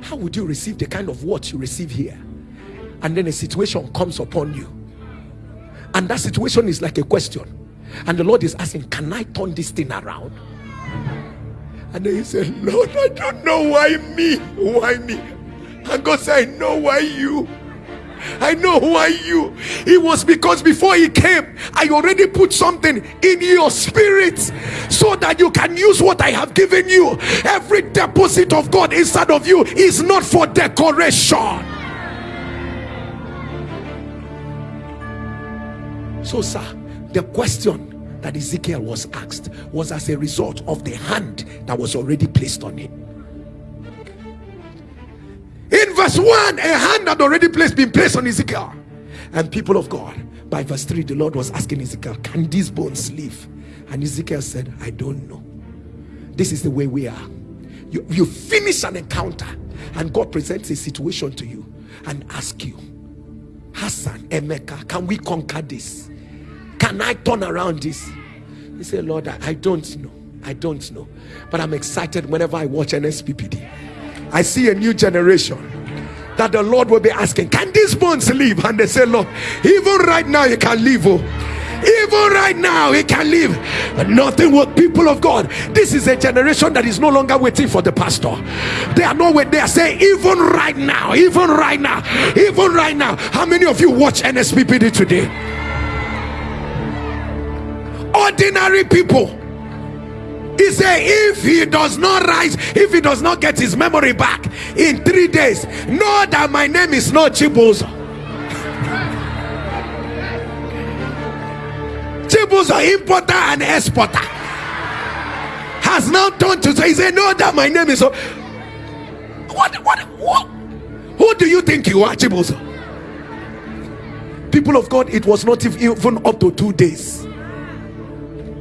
How would you receive the kind of what you receive here? And then a situation comes upon you and that situation is like a question and the lord is asking can i turn this thing around And then he said, Lord, I don't know why me. Why me? And God said, I know why you. I know why you. It was because before he came, I already put something in your spirit so that you can use what I have given you. Every deposit of God inside of you is not for decoration. So, sir, the question that Ezekiel was asked was as a result of the hand that was already placed on him. In verse 1, a hand had already placed been placed on Ezekiel. And people of God, by verse 3, the Lord was asking Ezekiel, Can these bones live? And Ezekiel said, I don't know. This is the way we are. You, you finish an encounter, and God presents a situation to you and ask you, Hassan, Emeka, can we conquer this? Can I turn around this? He said, Lord, I, I don't know. I don't know. But I'm excited whenever I watch NSPPD. I see a new generation that the Lord will be asking, Can these bones live? And they say, Lord, even right now, you can live. Oh. Even right now, he can live. But nothing with people of God. This is a generation that is no longer waiting for the pastor. They are not waiting. They are saying, even right now, even right now, even right now. How many of you watch NSPPD today? Ordinary people he said, if he does not rise, if he does not get his memory back in three days, know that my name is not Chibuzo. Chibuzo, importer and exporter, has now turned to say, he said, know that my name is. What, what, what? Who do you think you are, Chibuzo? People of God, it was not even up to two days.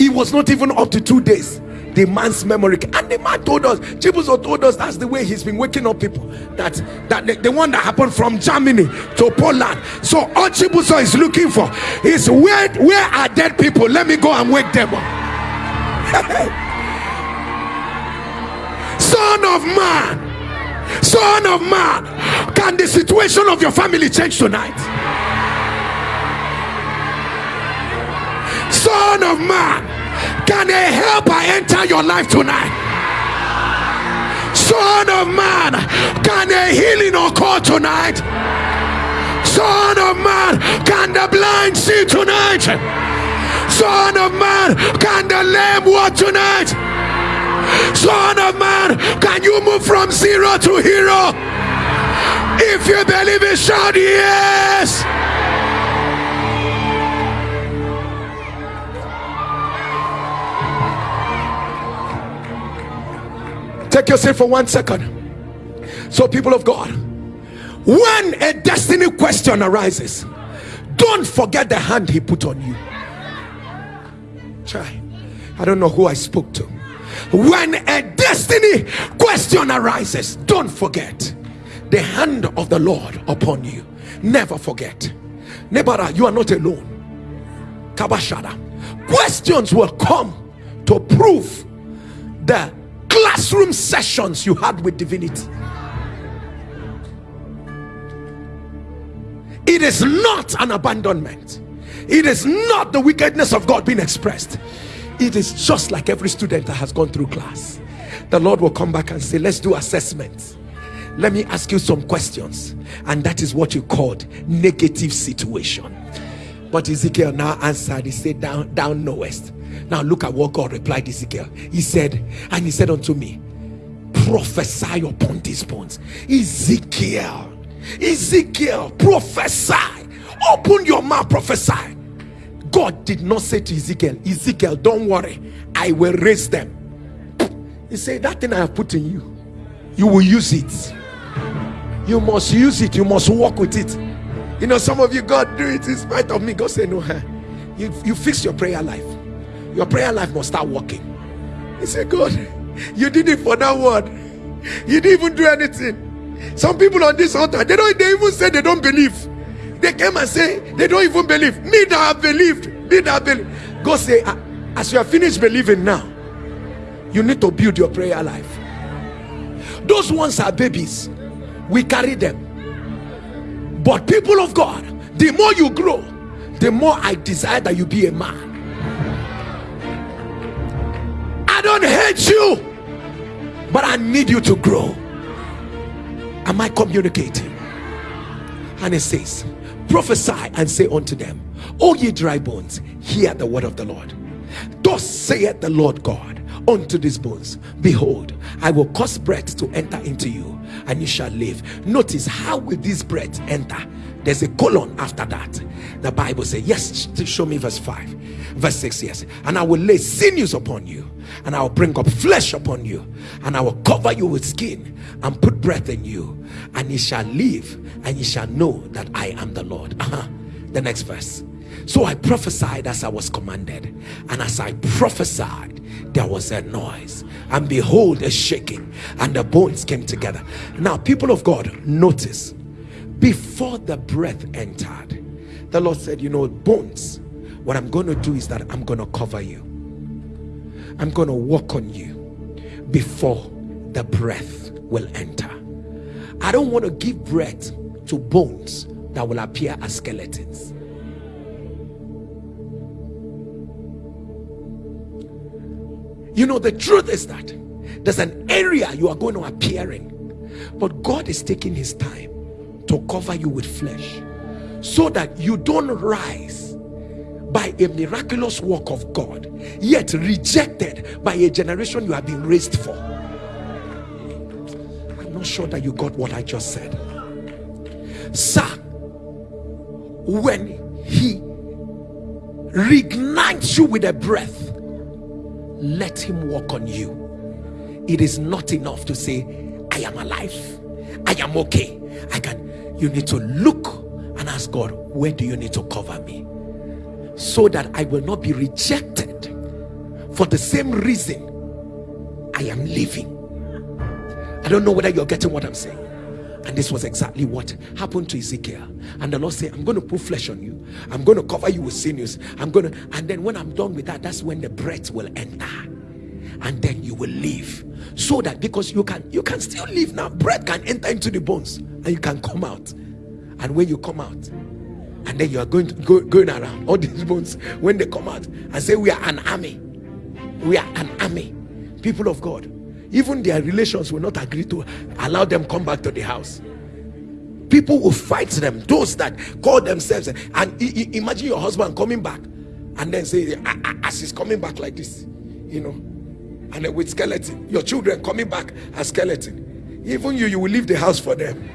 It was not even up to two days the man's memory. And the man told us, Chibuzo told us that's the way he's been waking up people. That that the, the one that happened from Germany to Poland. So all Chibuzo is looking for is where where are dead people? Let me go and wake them up. Son of man, son of man, can the situation of your family change tonight? Son of man, can a helper enter your life tonight? Son of man, can a healing occur tonight? Son of man, can the blind see tonight? Son of man, can the lame walk tonight? Son of man, can you move from zero to hero? If you believe it, shout yes. Take your seat for one second. So, people of God, when a destiny question arises, don't forget the hand he put on you. Try. I don't know who I spoke to. When a destiny question arises, don't forget the hand of the Lord upon you. Never forget. Nebara, you are not alone. Kabashada. Questions will come to prove that classroom sessions you had with divinity. It is not an abandonment, it is not the wickedness of God being expressed. It is just like every student that has gone through class. The Lord will come back and say, Let's do assessments. Let me ask you some questions. And that is what you called negative situation. But Ezekiel now answered, He said, Down, down knowest now look at what God replied Ezekiel. He said, and he said unto me, prophesy upon these bones. Ezekiel, Ezekiel, prophesy. Open your mouth, prophesy. God did not say to Ezekiel, Ezekiel, don't worry, I will raise them. He said, That thing I have put in you, you will use it. You must use it, you must walk with it. You know, some of you, God do it in spite of me. God say, No, huh? you, you fix your prayer life your prayer life must start working. He said, God, you did it for that word. You didn't even do anything. Some people on this altar, they don't they even say they don't believe. They came and say they don't even believe. Me that have believed, me that have believed. God say, ah, as you have finished believing now, you need to build your prayer life. Those ones are babies. We carry them. But people of God, the more you grow, the more I desire that you be a man. Don't hate you. but I need you to grow. Am I communicating? And it says, Prophesy and say unto them, O ye dry bones, hear the word of the Lord. Thus saith the Lord God unto these bones, Behold, I will cause breath to enter into you, and you shall live. Notice how will this breath enter? There's a colon after that. The Bible says, Yes, show me verse 5. Verse 6, yes. And I will lay sinews upon you, and I will bring up flesh upon you, and I will cover you with skin, and put breath in you, and ye shall live, and ye shall know that I am the Lord. Uh-huh. The next verse. So I prophesied as I was commanded, and as I prophesied, there was a noise, and behold, a shaking, and the bones came together. Now, people of God, notice before the breath entered, the Lord said, You know, bones, what I'm going to do is that I'm going to cover you, I'm going to walk on you before the breath will enter. I don't want to give breath to bones that will appear as skeletons. You know, the truth is that there's an area you are going to appear in, but God is taking His time to cover you with flesh so that you don't rise by a miraculous work of God, yet rejected by a generation you have been raised for. I'm not sure that you got what I just said. Sir, when He reignites you with a breath, let him walk on you it is not enough to say i am alive i am okay i can you need to look and ask god where do you need to cover me so that i will not be rejected for the same reason i am living i don't know whether you're getting what i'm saying and this was exactly what happened to Ezekiel. And the Lord said, I'm going to put flesh on you. I'm going to cover you with sinews. I'm going to, and then when I'm done with that, that's when the breath will enter. And then you will live. So that because you can you can still live now, breath can enter into the bones and you can come out. And when you come out, and then you are going to go going around all these bones when they come out and say, We are an army. We are an army. People of God even their relations will not agree to allow them come back to the house people will fight them those that call themselves and imagine your husband coming back and then say as he's coming back like this you know and then with skeleton your children coming back as skeleton even you you will leave the house for them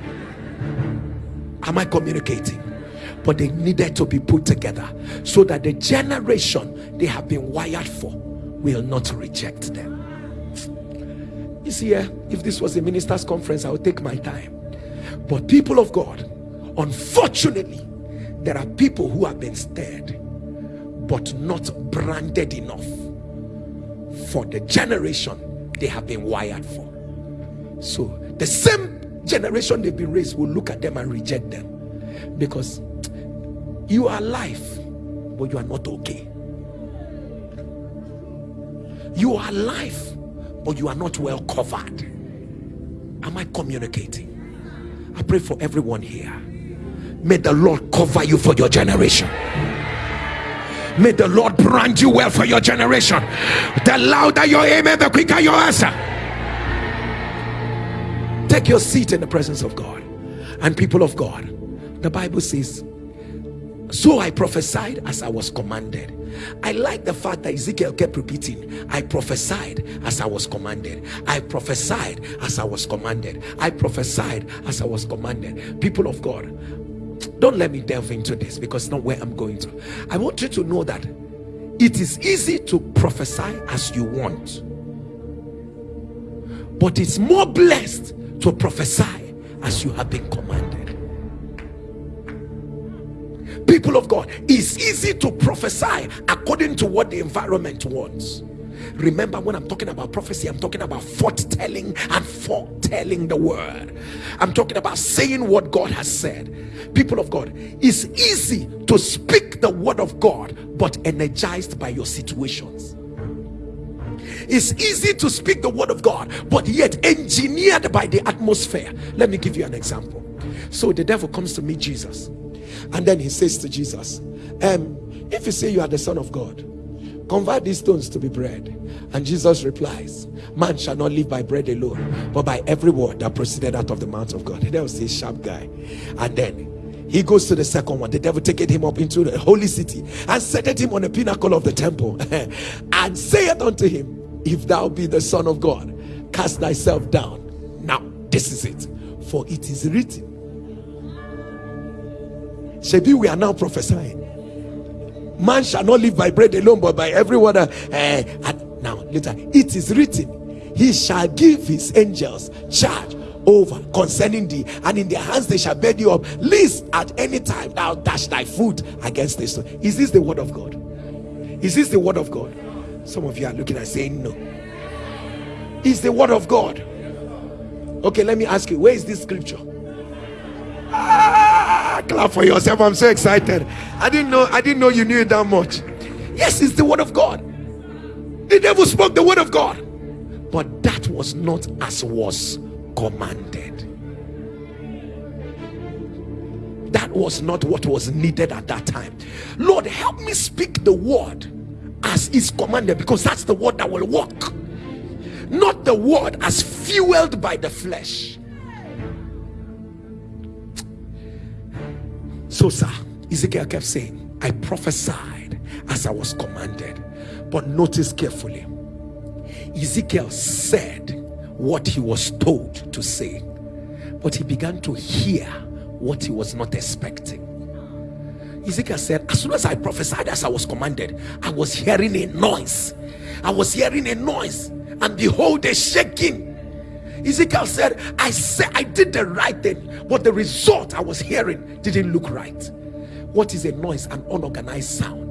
am i communicating but they needed to be put together so that the generation they have been wired for will not reject them you see, here, if this was a minister's conference, I would take my time. But people of God, unfortunately, there are people who have been stirred, but not branded enough for the generation they have been wired for. So the same generation they've been raised will look at them and reject them because you are alive, but you are not okay. You are alive but you are not well covered. Am I communicating? I pray for everyone here. May the Lord cover you for your generation. May the Lord brand you well for your generation. The louder your amen, the quicker your answer. Take your seat in the presence of God and people of God. The Bible says, So I prophesied as I was commanded I like the fact that Ezekiel kept repeating, I prophesied as I was commanded. I prophesied as I was commanded. I prophesied as I was commanded. People of God, don't let me delve into this because it's not where I'm going to. I want you to know that it is easy to prophesy as you want, but it's more blessed to prophesy as you have been commanded people of God, it's easy to prophesy according to what the environment wants. Remember, when I'm talking about prophecy, I'm talking about foretelling and foretelling the word. I'm talking about saying what God has said. People of God, it's easy to speak the word of God, but energized by your situations. It's easy to speak the word of God, but yet engineered by the atmosphere. Let me give you an example. So the devil comes to meet Jesus and then he says to Jesus, um, If you say you are the Son of God, Convert these stones to be bread. And Jesus replies, Man shall not live by bread alone, but by every word that proceeded out of the mouth of God. That was a sharp guy. And then he goes to the second one. The devil taketh him up into the holy city and setteth him on the pinnacle of the temple and saith unto him, If thou be the Son of God, cast thyself down. Now, this is it. For it is written. Shebi, we are now prophesying. Man shall not live by bread alone but by every word uh, and now later it is written he shall give his angels charge over concerning thee and in their hands they shall bear thee up. Lest at any time thou dash thy foot against this is this the word of god? Is this the word of god? Some of you are looking and saying no. Is the word of god? Okay let me ask you where is this scripture? ah, Ah, clap for yourself i'm so excited I didn't know, I didn't know you knew it that much. Yes, it's the word of God. The devil spoke the word of God, but that was not as was commanded. That was not what was needed at that time. Lord, help me speak the word as is commanded because that's the word that will work, not the word as fueled by the flesh. So, sir. Ezekiel kept saying, I prophesied as I was commanded. But notice carefully, Ezekiel said what he was told to say, but he began to hear what he was not expecting. Ezekiel said, As soon as I prophesied as I was commanded, I was hearing a noise. I was hearing a noise, and behold, a shaking. Ezekiel said, I said I did the right thing, but the result I was hearing didn't look right. What is a noise? An unorganized sound.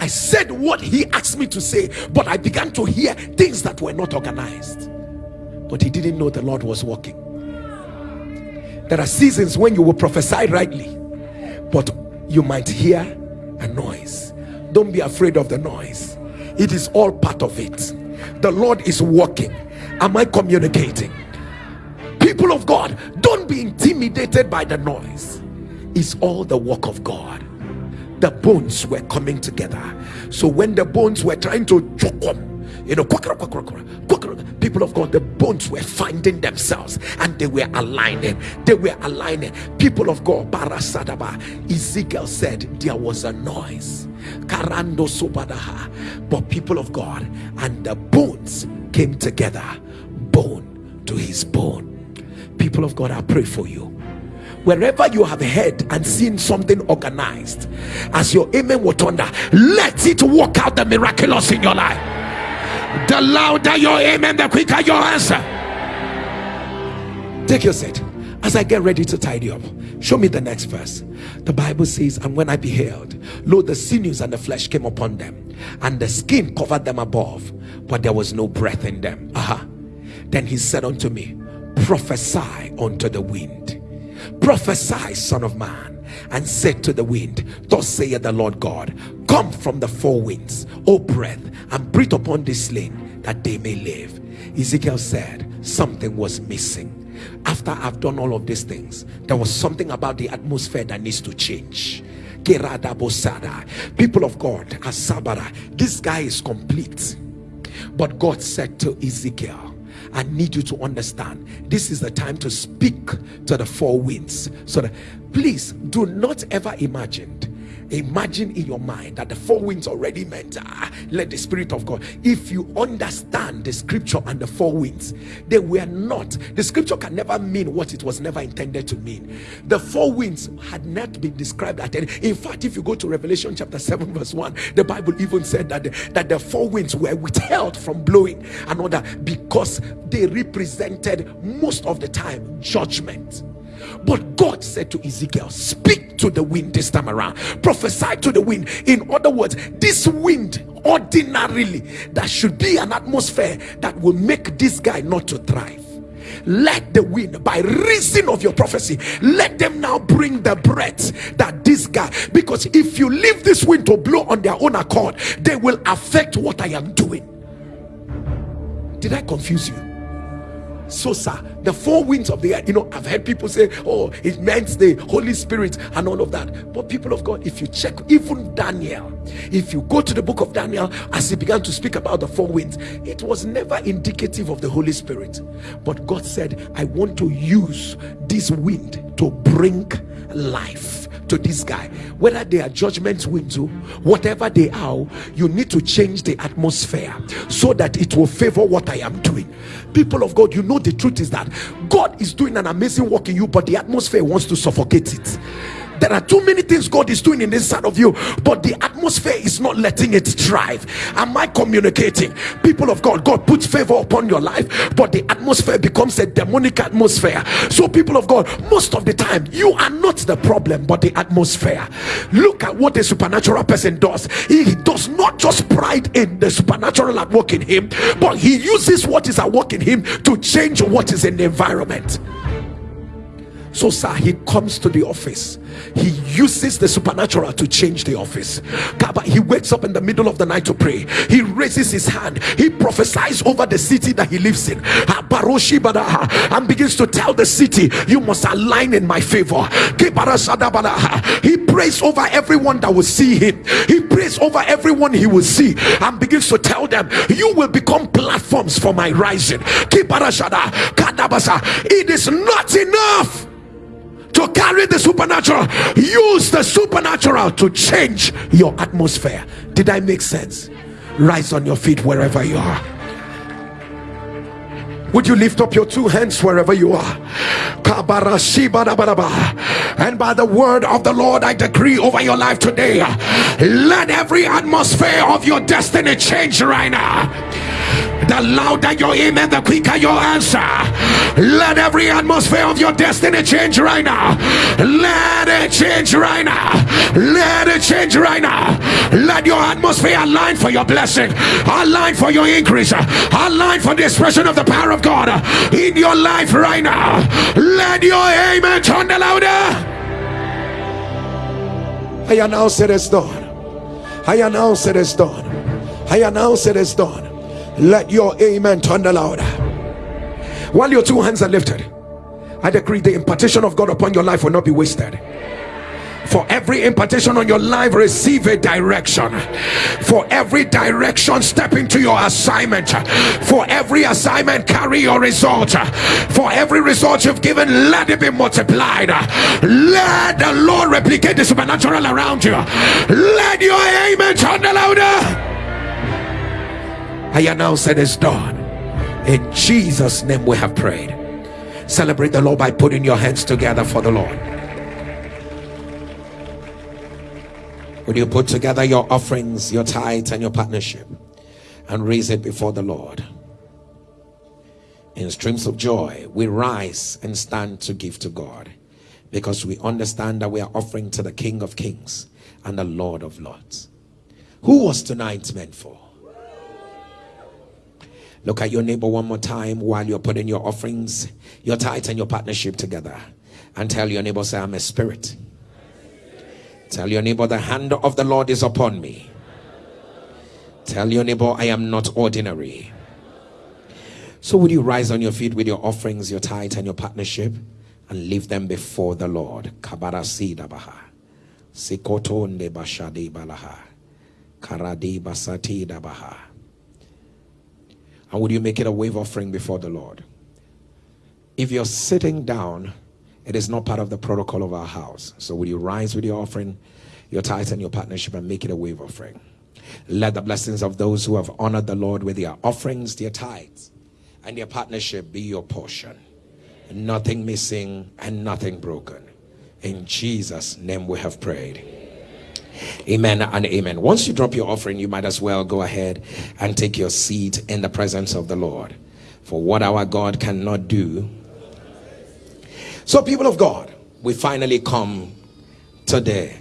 I said what he asked me to say but i began to hear things that were not organized. But he didn't know the lord was working. There are seasons when you will prophesy rightly but you might hear a noise. Don't be afraid of the noise. It is all part of it. The lord is working am i communicating people of god don't be intimidated by the noise it's all the work of God. The bones were coming together. So when the bones were trying to choke them, you know, people of God, the bones were finding themselves and they were aligning. They were aligning. People of God, Barasadaba, Ezekiel said there was a noise. Karando Subadaha. But people of God, and the bones came together, bone to his bone. People of God, I pray for you wherever you have heard and seen something organized as your amen will thunder let it work out the miraculous in your life the louder your amen the quicker your answer. Take your seat. As I get ready to tidy up show me the next verse. The Bible says and when I beheld lo the sinews and the flesh came upon them and the skin covered them above but there was no breath in them. Aha. Uh-huh. then he said unto me prophesy unto the wind prophesy son of man and said to the wind thus saith the lord god come from the four winds o breath and breathe upon this slain that they may live. Ezekiel said something was missing. After i've done all of these things there was something about the atmosphere that needs to change. People of god asabara this guy is complete. But god said to ezekiel I need you to understand this is the time to speak to the four winds. So that, please do not ever imagine imagine in your mind that the four winds already meant ah, let the spirit of god if you understand the scripture and the four winds they were not the scripture can never mean what it was never intended to mean. The four winds had not been described at any in fact if you go to revelation chapter 7 verse 1 the bible even said that the, that the four winds were withheld from blowing another because they represented most of the time judgment but God said to Ezekiel, Speak to the wind this time around, prophesy to the wind. In other words, this wind, ordinarily, that should be an atmosphere that will make this guy not to thrive. Let the wind, by reason of your prophecy, let them now bring the breath that this guy, because if you leave this wind to blow on their own accord, they will affect what I am doing. Did I confuse you? so sir the four winds of the earth you know i've heard people say oh it meant the holy spirit and all of that. But people of god if you check even daniel if you go to the book of daniel as he began to speak about the four winds it was never indicative of the holy spirit. But god said i want to use this wind to bring life to this guy. Whether they are judgment winds or whatever they are you need to change the atmosphere so that it will favor what i am doing. People of god you know the truth is that god is doing an amazing work in you but the atmosphere wants to suffocate it there are too many things God is doing in this side of you, but the atmosphere is not letting it thrive. Am I communicating? People of God, God puts favor upon your life, but the atmosphere becomes a demonic atmosphere. So, people of God, most of the time, you are not the problem, but the atmosphere. Look at what a supernatural person does. He does not just pride in the supernatural at work in him, but he uses what is at work in him to change what is in the environment. So, sir, he comes to the office. He uses the supernatural to change the office. He wakes up in the middle of the night to pray. He raises his hand. He prophesies over the city that he lives in and begins to tell the city, You must align in my favor. He prays over everyone that will see him. He prays over everyone he will see and begins to tell them, You will become platforms for my rising. It is not enough to carry the supernatural. Use the supernatural to change your atmosphere. Did i make sense? Rise on your feet wherever you are. Would you lift up your two hands wherever you are? And by the word of the lord i decree over your life today let every atmosphere of your destiny change right now the louder your amen, the quicker your answer. Let every atmosphere of your destiny change right now. Let it change right now. Let it change right now. Let your atmosphere align for your blessing, align for your increase, align for the expression of the power of God in your life right now. Let your amen turn the louder. I announce it is done. I announce it is done. I announce it is done let your amen thunder louder. While your two hands are lifted i decree the impartation of god upon your life will not be wasted. For every impartation on your life receive a direction. For every direction step into your assignment. For every assignment carry your result. For every result you've given let it be multiplied. Let the lord replicate the supernatural around you. Let your amen thunder louder I announce it is done. In Jesus' name we have prayed. Celebrate the Lord by putting your hands together for the Lord. When you put together your offerings, your tithes, and your partnership and raise it before the Lord, in streams of joy, we rise and stand to give to God because we understand that we are offering to the King of Kings and the Lord of Lords. Who was tonight meant for? Look at your neighbor one more time while you're putting your offerings, your tithes, and your partnership together. And tell your neighbor, say, I'm a spirit. Tell your neighbor, the hand of the Lord is upon me. Tell your neighbor, I am not ordinary. So, would you rise on your feet with your offerings, your tithes, and your partnership and leave them before the Lord? Balaha. Karadi basati baha. And would you make it a wave offering before the Lord? If you're sitting down, it is not part of the protocol of our house. So would you rise with your offering, your tithes, and your partnership and make it a wave offering? Let the blessings of those who have honored the Lord with their offerings, their tithes, and their partnership be your portion. Nothing missing and nothing broken. In Jesus' name we have prayed. Amen and amen. Once you drop your offering, you might as well go ahead and take your seat in the presence of the Lord. For what our God cannot do. So, people of God, we finally come to the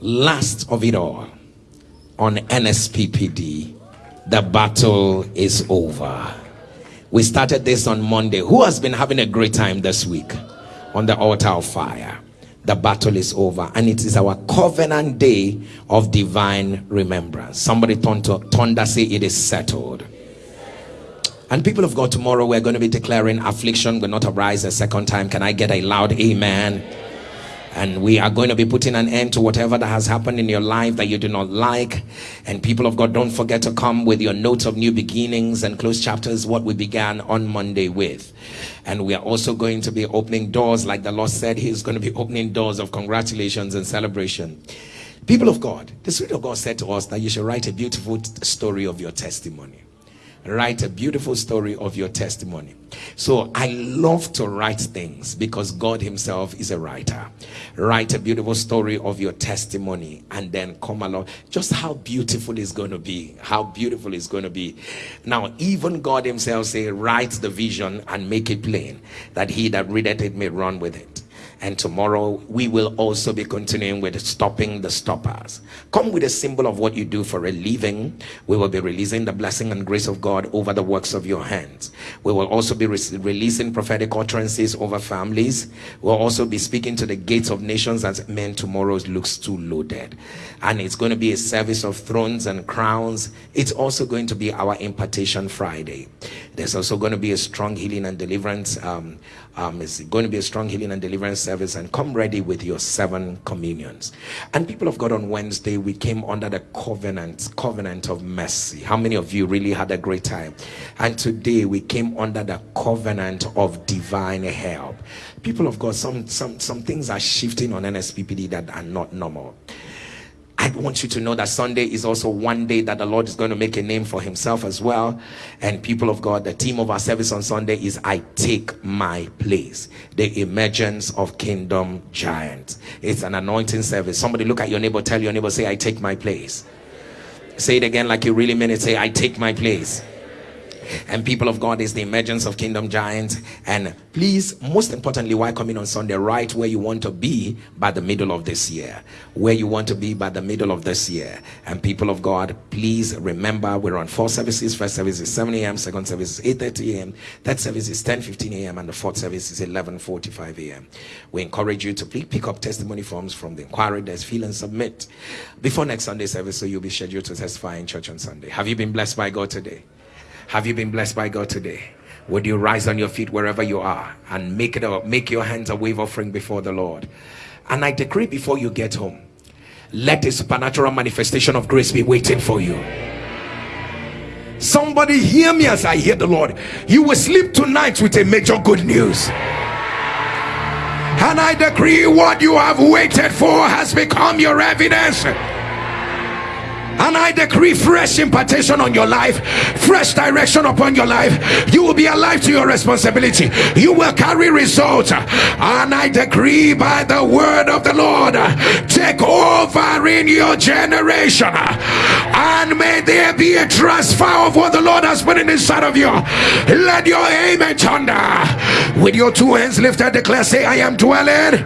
last of it all on NSPPD. The battle is over. We started this on Monday. Who has been having a great time this week on the altar of fire? The battle is over and it is our covenant day of divine remembrance somebody thunder say it is settled And people of God, tomorrow we're going to be declaring affliction will not arise a second time. Can I get a loud amen? And we are going to be putting an end to whatever that has happened in your life that you do not like. And people of God, don't forget to come with your notes of new beginnings and close chapters, what we began on Monday with. And we are also going to be opening doors, like the Lord said, He's going to be opening doors of congratulations and celebration. People of God, the Spirit of God said to us that you should write a beautiful story of your testimony write a beautiful story of your testimony. So i love to write things because god himself is a writer. Write a beautiful story of your testimony and then come along. Just how beautiful it's going to be. How beautiful it's going to be. Now even god himself say write the vision and make it plain that he that readeth it may run with it and tomorrow we will also be continuing with stopping the stoppers. Come with a symbol of what you do for a living. We will be releasing the blessing and grace of god over the works of your hands. We will also be re releasing prophetic utterances over families. We'll also be speaking to the gates of nations as men tomorrow looks too loaded. And it's going to be a service of thrones and crowns. It's also going to be our impartation friday. There's also going to be a strong healing and deliverance um, um, it's going to be a strong healing and deliverance service and come ready with your seven communions. And people of god on wednesday we came under the covenant covenant of mercy. How many of you really had a great time? And today we came under the covenant of divine help. People of god some some some things are shifting on nsppd that are not normal I want you to know that Sunday is also one day that the Lord is going to make a name for himself as well. And people of God, the theme of our service on Sunday is I take my place. The emergence of kingdom giants. It's an anointing service. Somebody look at your neighbor, tell your neighbor, say, I take my place. Say it again like you really mean it. Say, I take my place and people of God is the emergence of kingdom giants. And please most importantly why coming on Sunday right where you want to be by the middle of this year? Where you want to be by the middle of this year? And people of God please remember we're on four services. First service is 7 a.m second service is 8 30 a.m third service is 10 15 a.m and the fourth service is 11 45 a.m we encourage you to please pick up testimony forms from the inquiry. Desk fill and submit. Before next Sunday service so you'll be scheduled to testify in church on Sunday. Have you been blessed by God today have you been blessed by God today? Would you rise on your feet wherever you are and make it up, make your hands a wave offering before the Lord? And I decree before you get home, let a supernatural manifestation of grace be waiting for you. Somebody hear me as I hear the Lord. You will sleep tonight with a major good news. And I decree what you have waited for has become your evidence and I decree fresh impartation on your life fresh direction upon your life. You will be alive to your responsibility. You will carry results. And I decree by the word of the Lord take over in your generation. And may there be a transfer of what the Lord has put in inside of you. Let your amen thunder. With your two hands lifted declare say I am dwelling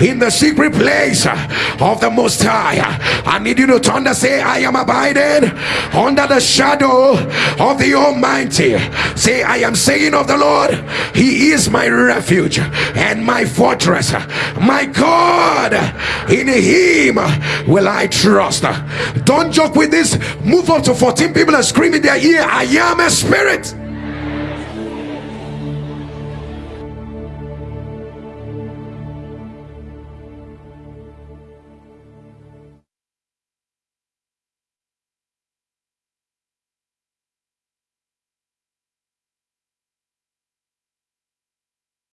in the secret place of the most high. I need you to thunder say I am am abiding under the shadow of the Almighty. Say, I am saying of the Lord, He is my refuge and my fortress, my God. In Him will I trust. Don't joke with this. Move up to 14 people and scream in their ear, I am a spirit.